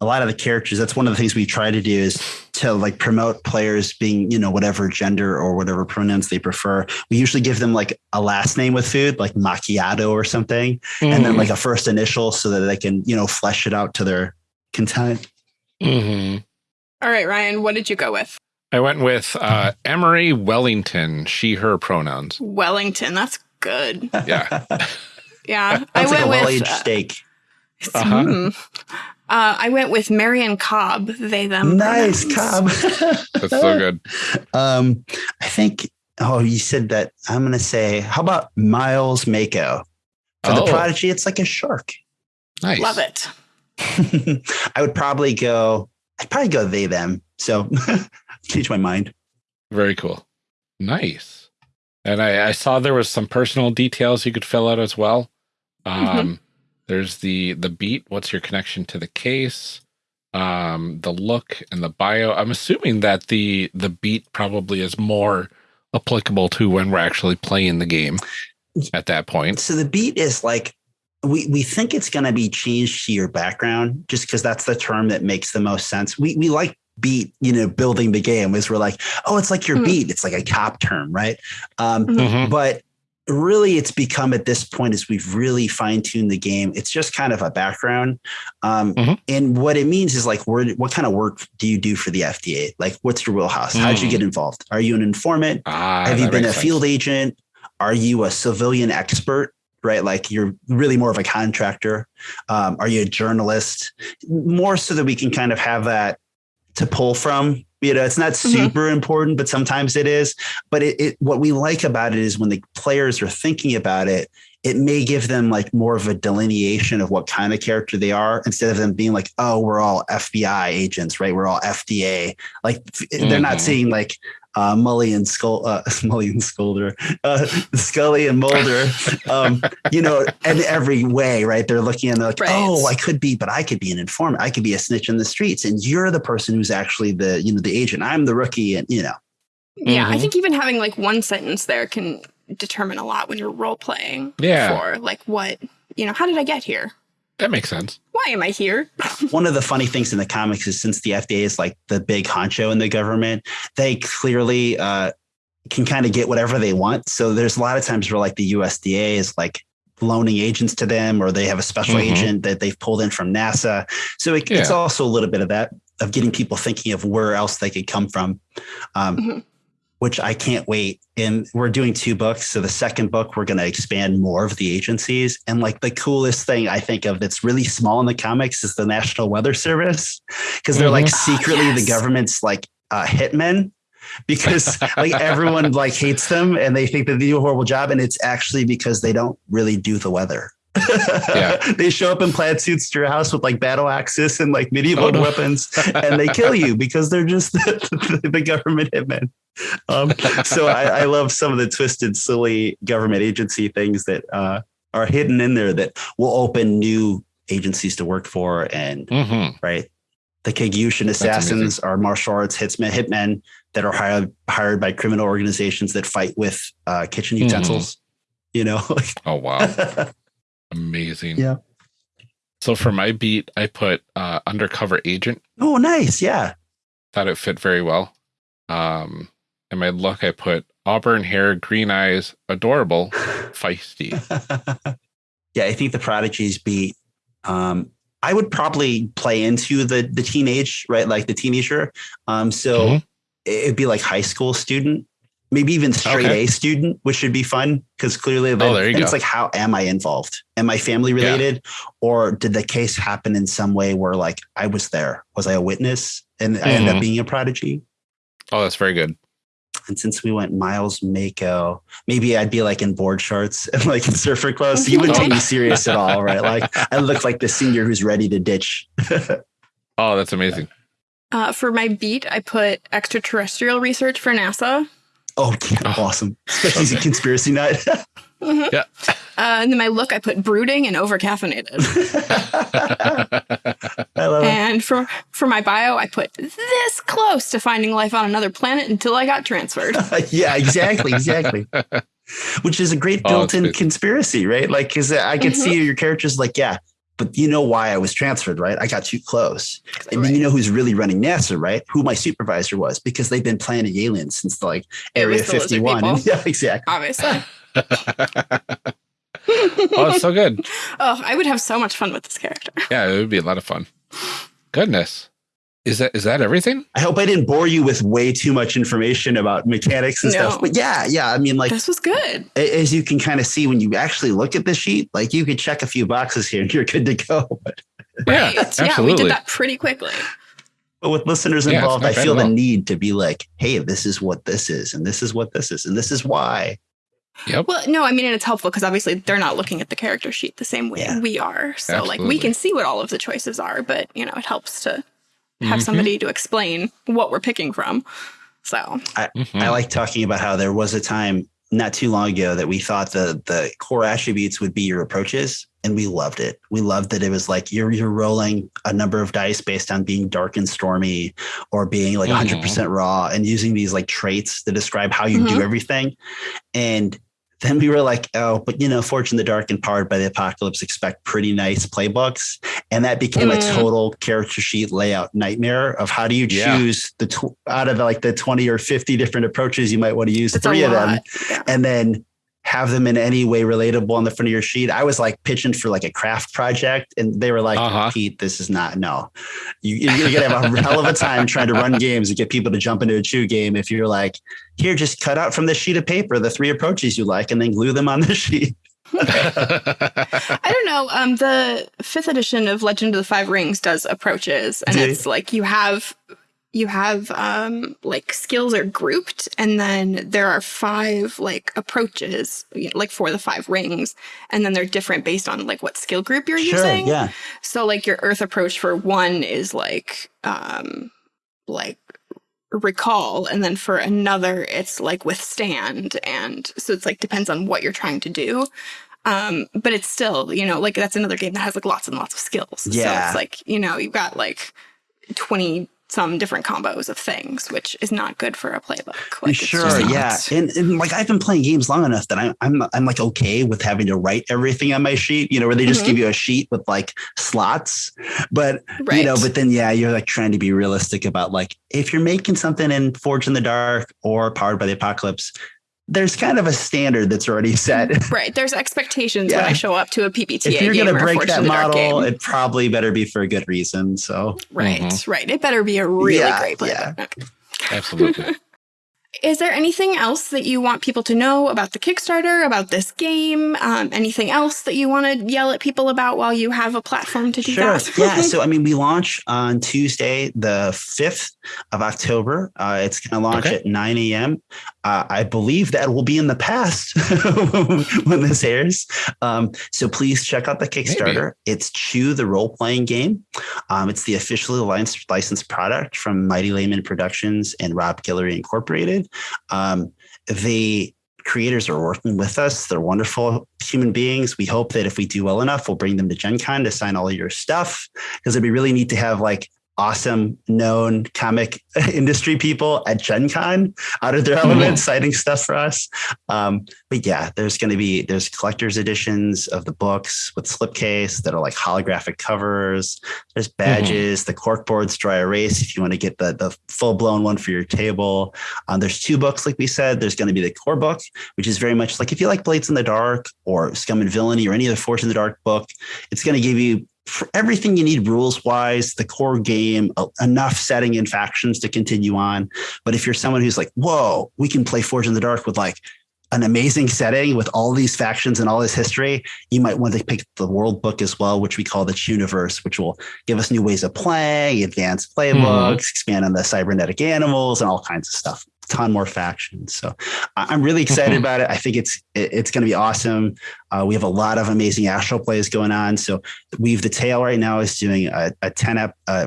a lot of the characters. That's one of the things we try to do is to like promote players being, you know, whatever gender or whatever pronouns they prefer. We usually give them like a last name with food, like macchiato or something, and then like a first initial so that they can, you know, flesh it out to their content. Mhm. All right, Ryan, what did you go with? I went with uh, Emery Wellington, she, her pronouns. Wellington. That's good. Yeah. Yeah. That's I like went a with well-aged uh, steak. Uh-huh. hmm. Uh, I went with Marion Cobb. They them. Nice, pronouns. Cobb. That's so good. Um, I think. Oh, you said that. I'm gonna say. How about Miles Mako for the Oh. Prodigy? It's like a shark. Nice. Love it. I would probably go. I'd probably go they them. So change my mind. Very cool. Nice. And I, I saw there was some personal details you could fill out as well. Um, Mhm. There's the the beat. What's your connection to the case? Um, the look and the bio. I'm assuming that the the beat probably is more applicable to when we're actually playing the game at that point. So the beat is like we we think it's going to be changed to your background just because that's the term that makes the most sense. We we like beat, you know, building the game is we're like, oh, it's like your Mhm. beat. It's like a cop term, right? Um, Mhm. Mhm. but really it's become at this point as we've really fine-tuned the game it's just kind of a background um, Mhm. and what it means is like where, what kind of work do you do for the fda like what's your wheelhouse how did you Mm. get involved are you an informant Ah, have you been a sense. field agent are you a civilian expert right like you're really more of a contractor um, are you a journalist more so that we can kind of have that to pull from you know it's not Mhm. super important but sometimes it is but it, it what we like about it is when the players are thinking about it it may give them like more of a delineation of what kind of character they are instead of them being like oh we're all fbi agents right we're all fda like f- they're not Mhm. seeing like uh, Mully and Skull, uh, Mully and Scolder, uh, Scully and Mulder, um, you know, in every way, right? They're looking and they're like, Right. oh, I could be, but I could be an informant. I could be a snitch in the streets, and you're the person who's actually the, you know, the agent. I'm the rookie, and you know, Yeah, I Mhm. think even having like one sentence there can determine a lot when you're role playing. Yeah. For like what, you know, how did I get here? That makes sense. Why am I here? one of the funny things in the comics is since the FDA is like the big honcho in the government, they clearly uh, can kind of get whatever they want. So there's a lot of times where like the USDA is like loaning agents to them, or they have a special Mhm. agent that they've pulled in from NASA. So it, it's also a little bit of that of getting people thinking of where else they could come from. Um, Mhm. Which I can't wait. And we're doing two books. So the second book, we're going to expand more of the agencies. And like the coolest thing I think of that's really small in the comics is the National Weather Service because they're like Mhm. secretly yes. the government's like uh, hitmen because like everyone like hates them and they think that they do a horrible job and it's actually because they don't really do the weather. Yeah. they show up in plaid suits to your house with like battle axes and like medieval Oh, no. weapons and they kill you because they're just the, the government hitmen. Um, so I, I love some of the twisted, silly government agency things that uh, are hidden in there that will open new agencies to work for and hmm right? The Kagyushin assassins are martial arts hitsmen, hitmen that are hired hired by criminal organizations that fight with uh, kitchen Mhm. utensils. You know, Oh wow, amazing. Yeah. So for my beat, I put uh, undercover agent. oh, nice, yeah. Thought it fit very well. Um, and my look, I put auburn hair, green eyes, adorable, feisty. yeah, I think the prodigies beat. Um, I would probably play into the the teenage, right? Like the teenager. Um, so Mhm. it'd be like high school student, maybe even straight Okay. A student, which should be fun because clearly, Oh, there you and it's like, how am I involved? Am I family Yeah. related, or did the case happen in some way where like I was there? Was I a witness and I ended up being a prodigy? Oh, that's very good. And since we went Miles Mako, maybe I'd be like in board shorts and like in surfer clothes. So you wouldn't take me serious at all, right? Like I look like the senior who's ready to ditch. Oh, that's amazing. Uh, for my beat, I put extraterrestrial research for NASA. Oh, yeah, Oh, awesome. Especially as a conspiracy nut. Mhm. Yeah. Uh, and then my look, I put brooding and overcaffeinated. I love it. and for for my bio, I put this close to finding life on another planet until I got transferred. yeah, exactly, exactly. Which is a great Oh, built-in good. conspiracy, right? Like, because I could Mhm. see your characters like, yeah, but you know why I was transferred, right? I got too close. And then you know who's really running NASA, right? Who my supervisor was, because they've been planning aliens since like It Area was the 51. people. yeah, exactly. Obviously. oh, it's so good. Oh, I would have so much fun with this character. Yeah, it would be a lot of fun. Goodness. Is that is that everything? I hope I didn't bore you with way too much information about mechanics and No. stuff. But yeah, yeah. I mean, like this was good. as you can kind of see when you actually look at the sheet, like you could check a few boxes here and you're good to go. Yeah, Right. Yeah, we did that pretty quickly. but with listeners Yeah, involved, not I feel the all. need to be like, hey, this is what this is, and this is what this is, and this is why. Yep. Well, no, I mean, and it's helpful because obviously they're not looking at the character sheet the same way Yeah. we are. So, like, we can see what all of the choices are, but, you know, it helps to have Mhm. somebody to explain what we're picking from. So Mhm. I like talking about how there was a time not too long ago that we thought the the core attributes would be your approaches and we loved it. We loved that it was like you're you're rolling a number of dice based on being dark and stormy or being like Mhm. 100% raw and using these like traits to describe how you do Mhm. everything. And then we were like, oh, but you know, Forged in the Dark and Powered by the Apocalypse expect pretty nice playbooks. And that became a Mm. total character sheet layout nightmare of how do you Yeah. choose the tw- out of like the 20 or 50 different approaches you might want to use it's three of them. Yeah. and then have them in any way relatable on the front of your sheet. I was like pitching for like a craft project, and they were like, Uh-huh. "Pete, this is not no. You, you're gonna have a hell of a time trying to run games and get people to jump into a chew game if you're like, here, just cut out from the sheet of paper the three approaches you like, and then glue them on the sheet." I don't know. Um, the fifth edition of Legend of the Five Rings does approaches, and Do it's like you have you have um like skills are grouped, and then there are five like approaches, like for the five rings, and then they're different based on like what skill group you're using. yeah. So like your Earth approach for one is like um like recall and then for another it's like withstand and so it's like depends on what you're trying to do um but it's still you know like that's another game that has like lots and lots of skills yeah. so it's like you know you've got like 20 some different combos of things which is not good for a playbook. Like sure, yeah, and, and like I've been playing games long enough that I'm I'm I'm like okay with having to write everything on my sheet, you know, where they just Mhm. give you a sheet with like slots, but right you know, but then yeah, you're like trying to be realistic about like if you're making something in Forged in the Dark or Powered by the Apocalypse, there's kind of a standard that's already set. right there's expectations when i show up to a PbtA if you're gonna break that in the Dark model, it probably better be for a good reason. So right Mhm. right it better be a really Yeah, great playbook yeah. Absolutely. Is there anything else that you want people to know about the Kickstarter, about this game? Um, anything else that you want to yell at people about while you have a platform to do Sure. that? yeah. So, I mean, we launch on Tuesday, the 5th of October. Uh, it's going to launch Okay. at 9 a.m. Uh, I believe that will be in the past when this airs. Um, so please check out the Kickstarter. It's Chew, the role playing game. Um, it's the officially licensed, licensed product from Mighty Layman Productions and Rob Guillory Incorporated. Um, the creators are working with us. They're wonderful human beings. We hope that if we do well enough, we'll bring them to Gen Con to sign all your stuff because it'd be really neat to have like awesome known comic industry people at Gen Con out of their element citing stuff for us. Um, but yeah, there's going to be there's collector's editions of the books with slipcase that are like holographic covers. There's badges, the cork boards, dry erase if you want to get the the full blown one for your table. Um, there's two books, like we said. There's going to be the core book, which is very much like if you like Blades in the Dark or Scum and Villainy or any other Forged in the Dark book, it's going to give you everything you need rules wise, the core game, uh, enough setting and factions to continue on. But if you're someone who's like, whoa, we can play Forged in the Dark with like an amazing setting with all these factions and all this history, you might want to pick the world book as well, which we call the Universe, which will give us new ways of playing, advanced playbooks, expand on the cybernetic animals, and all kinds of stuff. Ton more factions. So I'm really excited Mhm. about it. I think it's it's going to be awesome. Uh, we have a lot of amazing actual plays going on. So Weave the Tail right now is doing a, a 10 ep, uh,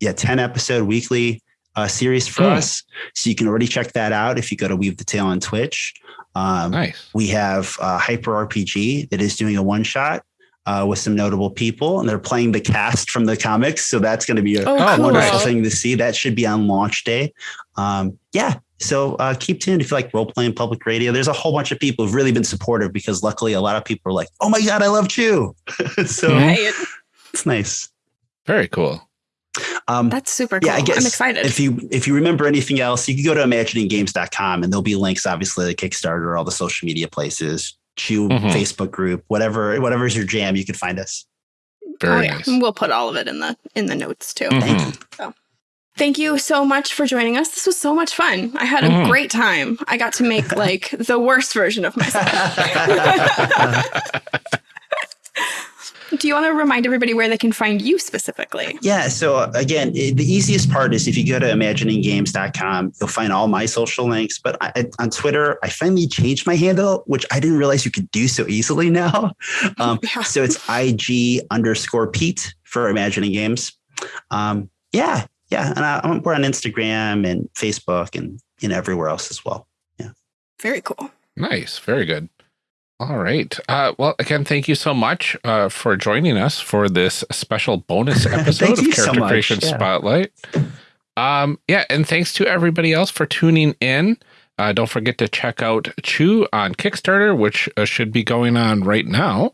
yeah, 10 episode weekly uh, series for Hmm. us. So you can already check that out if you go to Weave the Tail on Twitch. Um, nice. we have uh, Hyper RPG that is doing a one shot uh, with some notable people, and they're playing the cast from the comics. So that's going to be a Oh, cool. wonderful thing to see. That should be on launch day. Um, yeah. So uh, keep tuned if you like role playing public radio. There's a whole bunch of people who've really been supportive because luckily a lot of people are like, "Oh my god, I love Chew," so. Right. it's nice. Very cool. Um, That's super cool. yeah, I guess I'm excited. if you if you remember anything else, you can go to imagininggames.com and there'll be links, obviously, the Kickstarter, all the social media places, Chew Mhm. Facebook group, whatever whatever's your jam, you can find us. Very oh, yeah. nice. We'll put all of it in the in the notes too. Mhm. Thank you so much for joining us. This was so much fun. I had a Mhm. great time. I got to make like the worst version of myself. Do you want to remind everybody where they can find you specifically? Yeah. So again, the easiest part is if you go to imagininggames.com, you'll find all my social links. But I, I- on Twitter, I finally changed my handle, which I didn't realize you could do so easily now. Um, Yeah. so it's IG underscore Pete for Imagining Games. Um, yeah. Yeah. And I, we're on Instagram and Facebook and you know, everywhere else as well. Yeah, very cool. Nice. Very good. All right. Uh, well, again, thank you so much uh, for joining us for this special bonus episode of you so Character Creation yeah. Spotlight. Um, yeah, and thanks to everybody else for tuning in. Uh, don't forget to check out Chew on Kickstarter, which uh, should be going on right now.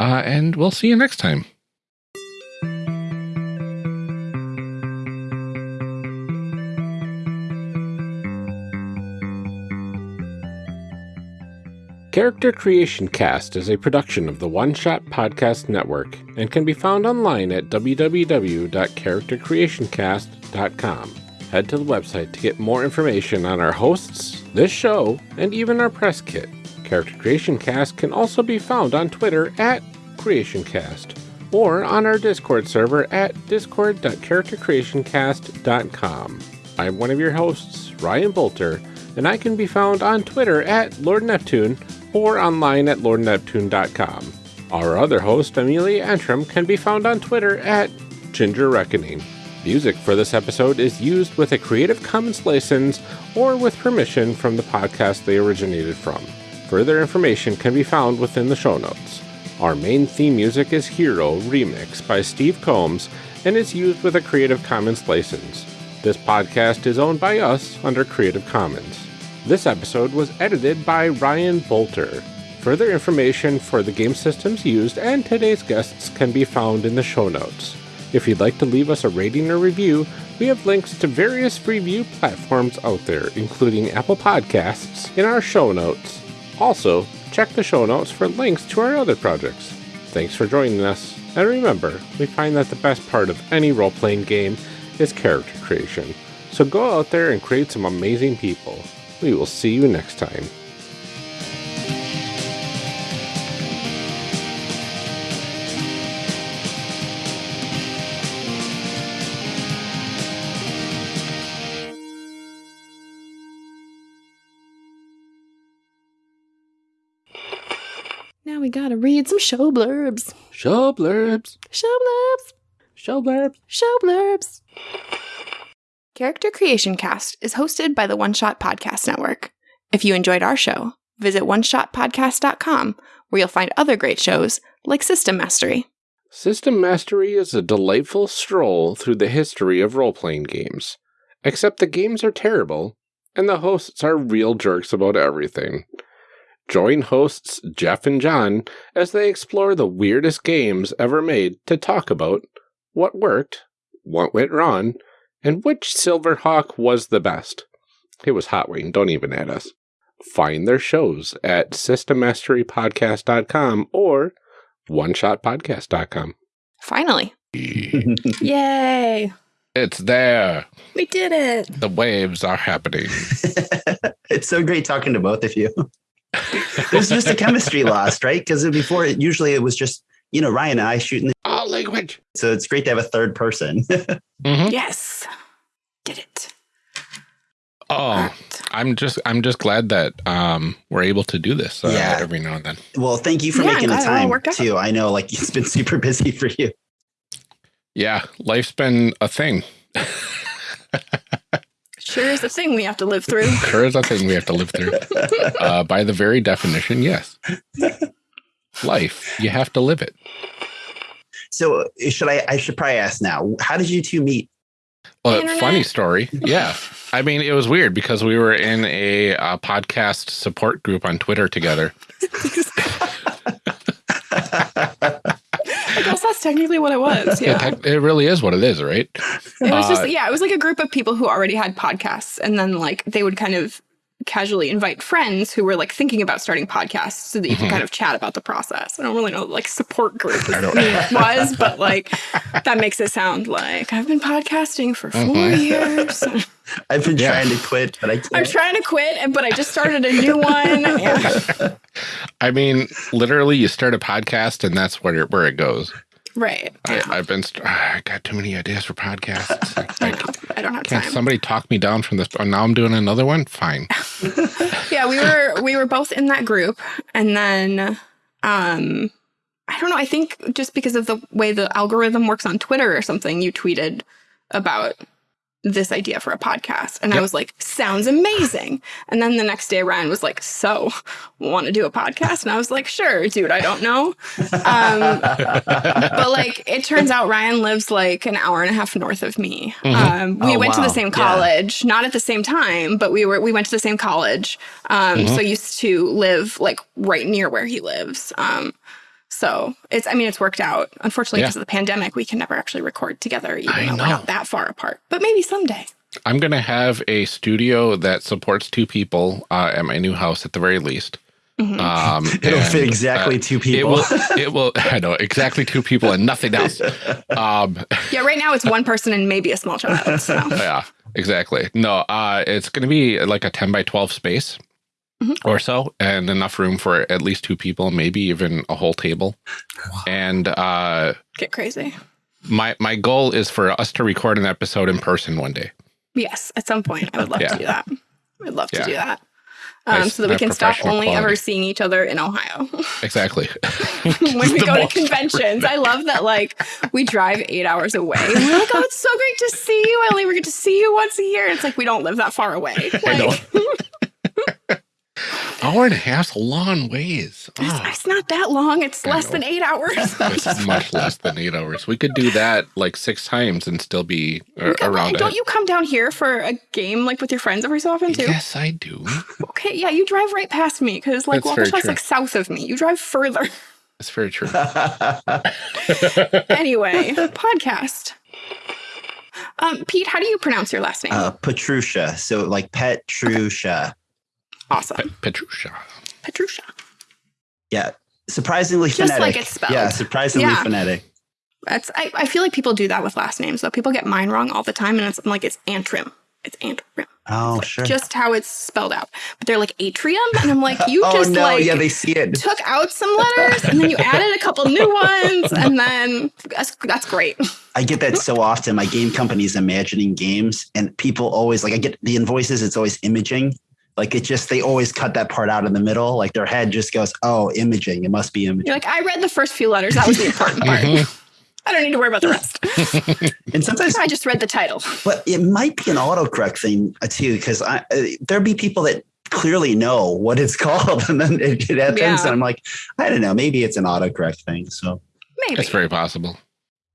Uh, and we'll see you next time. Character Creation Cast is a production of the One Shot Podcast Network and can be found online at www.charactercreationcast.com. Head to the website to get more information on our hosts, this show, and even our press kit. Character Creation Cast can also be found on Twitter at CreationCast or on our Discord server at discord.charactercreationcast.com. I'm one of your hosts, Ryan Boelter, and I can be found on Twitter at Lord Neptune or online at lordneptune.com. Our other host, Amelia Antrim, can be found on Twitter at Ginger Reckoning. Music for this episode is used with a Creative Commons license or with permission from the podcast they originated from. Further information can be found within the show notes. Our main theme music is Hero Remix by Steve Combs and is used with a Creative Commons license. This podcast is owned by us under Creative Commons. This episode was edited by Ryan Boelter. Further information for the game systems used and today's guests can be found in the show notes. If you'd like to leave us a rating or review, we have links to various review platforms out there, including Apple Podcasts, in our show notes. Also, check the show notes for links to our other projects. Thanks for joining us, and remember, we find that the best part of any role playing game is character creation. So go out there and create some amazing people. We will see you next time. Now we gotta read some show blurbs. Show blurbs. Show blurbs. Show blurbs. Show blurbs. Character Creation Cast is hosted by the One Shot Podcast Network. If you enjoyed our show, visit oneshotpodcast.com where you'll find other great shows like System Mastery. System Mastery is a delightful stroll through the history of role playing games. Except the games are terrible, and the hosts are real jerks about everything. Join hosts Jeff and John as they explore the weirdest games ever made to talk about what worked, what went wrong, and which Silverhawk was the best. It was Hot Wing, don't even add us. Find their shows at systemmasterypodcast.com or oneshotpodcast.com. Finally. Yay! It's there. We did it! The waves are happening. it's so great talking to both of you. There's just a chemistry lost, right? Because before, it, usually it was just you know Ryan and I shooting. All language. So it's great to have a third person. Mhm. Yes! Did it. Oh, I'm just I'm just glad that um we're able to do this uh, Yeah. every now and then. well, thank you for Yeah, making the I'm glad it all time worked out. too. I know, like it's been super busy for you. Yeah, life's been a thing. Sure is a thing we have to live through. Sure is a thing we have to live through. Uh, by the very definition, yes. Life, you have to live it. So should I? I should probably ask now. How did you two meet? Well, Internet. funny story. Yeah. I mean, it was weird because we were in a uh, podcast support group on Twitter together. I guess that's technically what it was. It, Yeah. tec- it really is what it is, right? It was Uh, just yeah, it was like a group of people who already had podcasts, and then like they would kind of casually invite friends who were like thinking about starting podcasts so that you Mhm. can kind of chat about the process. I don't really know like support group I don't- it was, but like that makes it sound like I've been podcasting for 4 Mhm. years. I've been Yeah. trying to quit, but I can't. I'm trying to quit, and but I just started a new one. Yeah. I mean, literally, you start a podcast and that's where it, where it goes. Right. I, I've been, I got too many ideas for podcasts. I, I, know. I don't have can't time. somebody talk me down from this? Oh, now I'm doing another one. Fine. yeah we were we were both in that group and then um i don't know i think just because of the way the algorithm works on twitter or something you tweeted about this idea for a podcast. And I was like, sounds amazing. And then the next day, Ryan was like, so want to do a podcast? And I was like, sure, dude, I don't know. Um, but like, it turns out Ryan lives like an hour and a half north of me. Mhm. Um, we Oh, went to the wow. same Yeah. college, not at the same time, but we were, we went to the same college. Um, Mhm. so used to live like right near where he lives. So it's, I mean, it's worked out. Unfortunately, Yeah. because of the pandemic, we can never actually record together, even I though we're not that far apart. But maybe someday. I'm going to have a studio that supports two people uh, at my new house at the very least. Mhm. Um, It'll and, fit exactly uh, two It people. will, it will, I know, exactly two people and nothing else. Um, yeah, right now it's one person and maybe a small child. So yeah, exactly. No, uh, it's going to be like a 10 by 12 space Mhm. or so, and enough room for at least two people, maybe even a whole table. And uh, get crazy. my my goal is for us to record an episode in person one day. Yes, at some point, I would love Yeah. to do that. I'd love to do that. Um, Nice. so that we can stop only quality. ever seeing each other in Ohio Exactly. when we go to conventions. I love that, like, we drive eight hours away. We're like, oh, it's so great to see you. I only ever get to see you once a year. It's like we don't live that far away. I know. Like, Hour and a half's a long ways. it's, Oh, it's not that long. It's I less know. than eight hours. it's much less than eight hours. We could do that like six times and still be uh, Okay, around don't it. you come down here for a game like with your friends every so often too? Yes, I do. Okay, yeah, you drive right past me because like That's very Waukesha's true. like south of me. You drive further. That's very true. anyway, podcast. Um, Pete, how do you pronounce your last name? uh, Petrusha. So like Petrusha. Awesome, Petrusha. Petrusha. Yeah. Surprisingly Just phonetic. like it's spelled. Yeah, surprisingly Yeah. phonetic. That's I, I feel like people do that with last names though. People get mine wrong all the time, and it's I'm like it's Antrim. It's Antrim. Oh, Like, sure. Just how it's spelled out. But they're like atrium, and I'm like, you oh just no, like yeah, they see it. took out some letters, and then you added a couple new ones, and then that's that's great. I get that so often. My game company's imagining games, and people always like I get the invoices. It's always imaging. Like it just they always cut that part out in the middle. Like their head just goes, "Oh, imaging. It must be imaging." You're like, I read the first few letters. That was the important part. Mhm. I don't need to worry about the rest. And sometimes, I just read the title. but it might be an autocorrect thing uh, too, because I uh, there'd be people that clearly know what it's called, and then it, it happens, Yeah. and I'm like, I don't know, maybe it's an autocorrect thing. So, Maybe. It's very possible.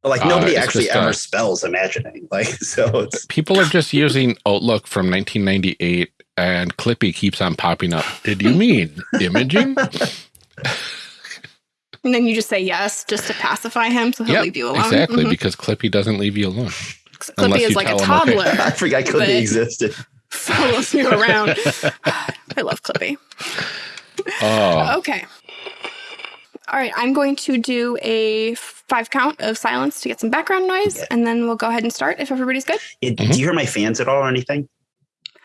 but, like Uh, nobody it's actually just, ever uh, spells imagining. Like so, it's People are just using Outlook from 1998 and Clippy keeps on popping up. Did you mean imaging? and then you just say yes just to pacify him so he'll Yep, leave you alone. Exactly, Mhm. because Clippy doesn't leave you alone. Clippy unless is like a tell him, okay. toddler. I forgot Clippy But- existed. follows you around. I love Clippy. Oh, Okay. All right, I'm going to do a five count of silence to get some background noise, Yeah. and then we'll go ahead and start if everybody's good. It, Mhm. Do you hear my fans at all or anything?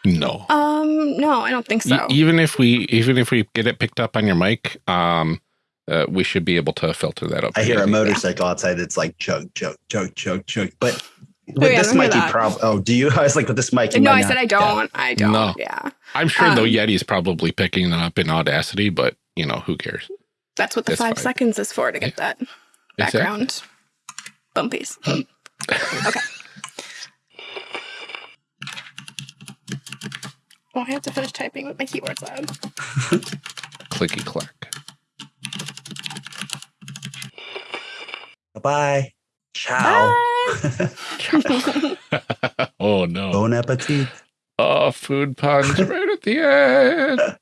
No. Um, no, I don't think E- so. even if we even if we get it picked up on your mic, um, uh, we should be able to filter that up. I hear a pretty easy. motorcycle outside that's like chug, chug, chug, chug, chug. But with Oh, yeah, this don't hear mic, you probably. Oh, do you? I was like, with this mic, no, I said I don't. I don't. No. Yeah, I'm sure the Um, Yeti's probably picking it up in Audacity, but you know who cares? that's what the That's five fine. seconds is for to get that Exactly. background bumpies. okay. Oh, I have to finish typing with my keyboard's loud. Clicky clack. Bye. Ciao. Bye. oh no! Bon appetit. Oh, food puns right at the end.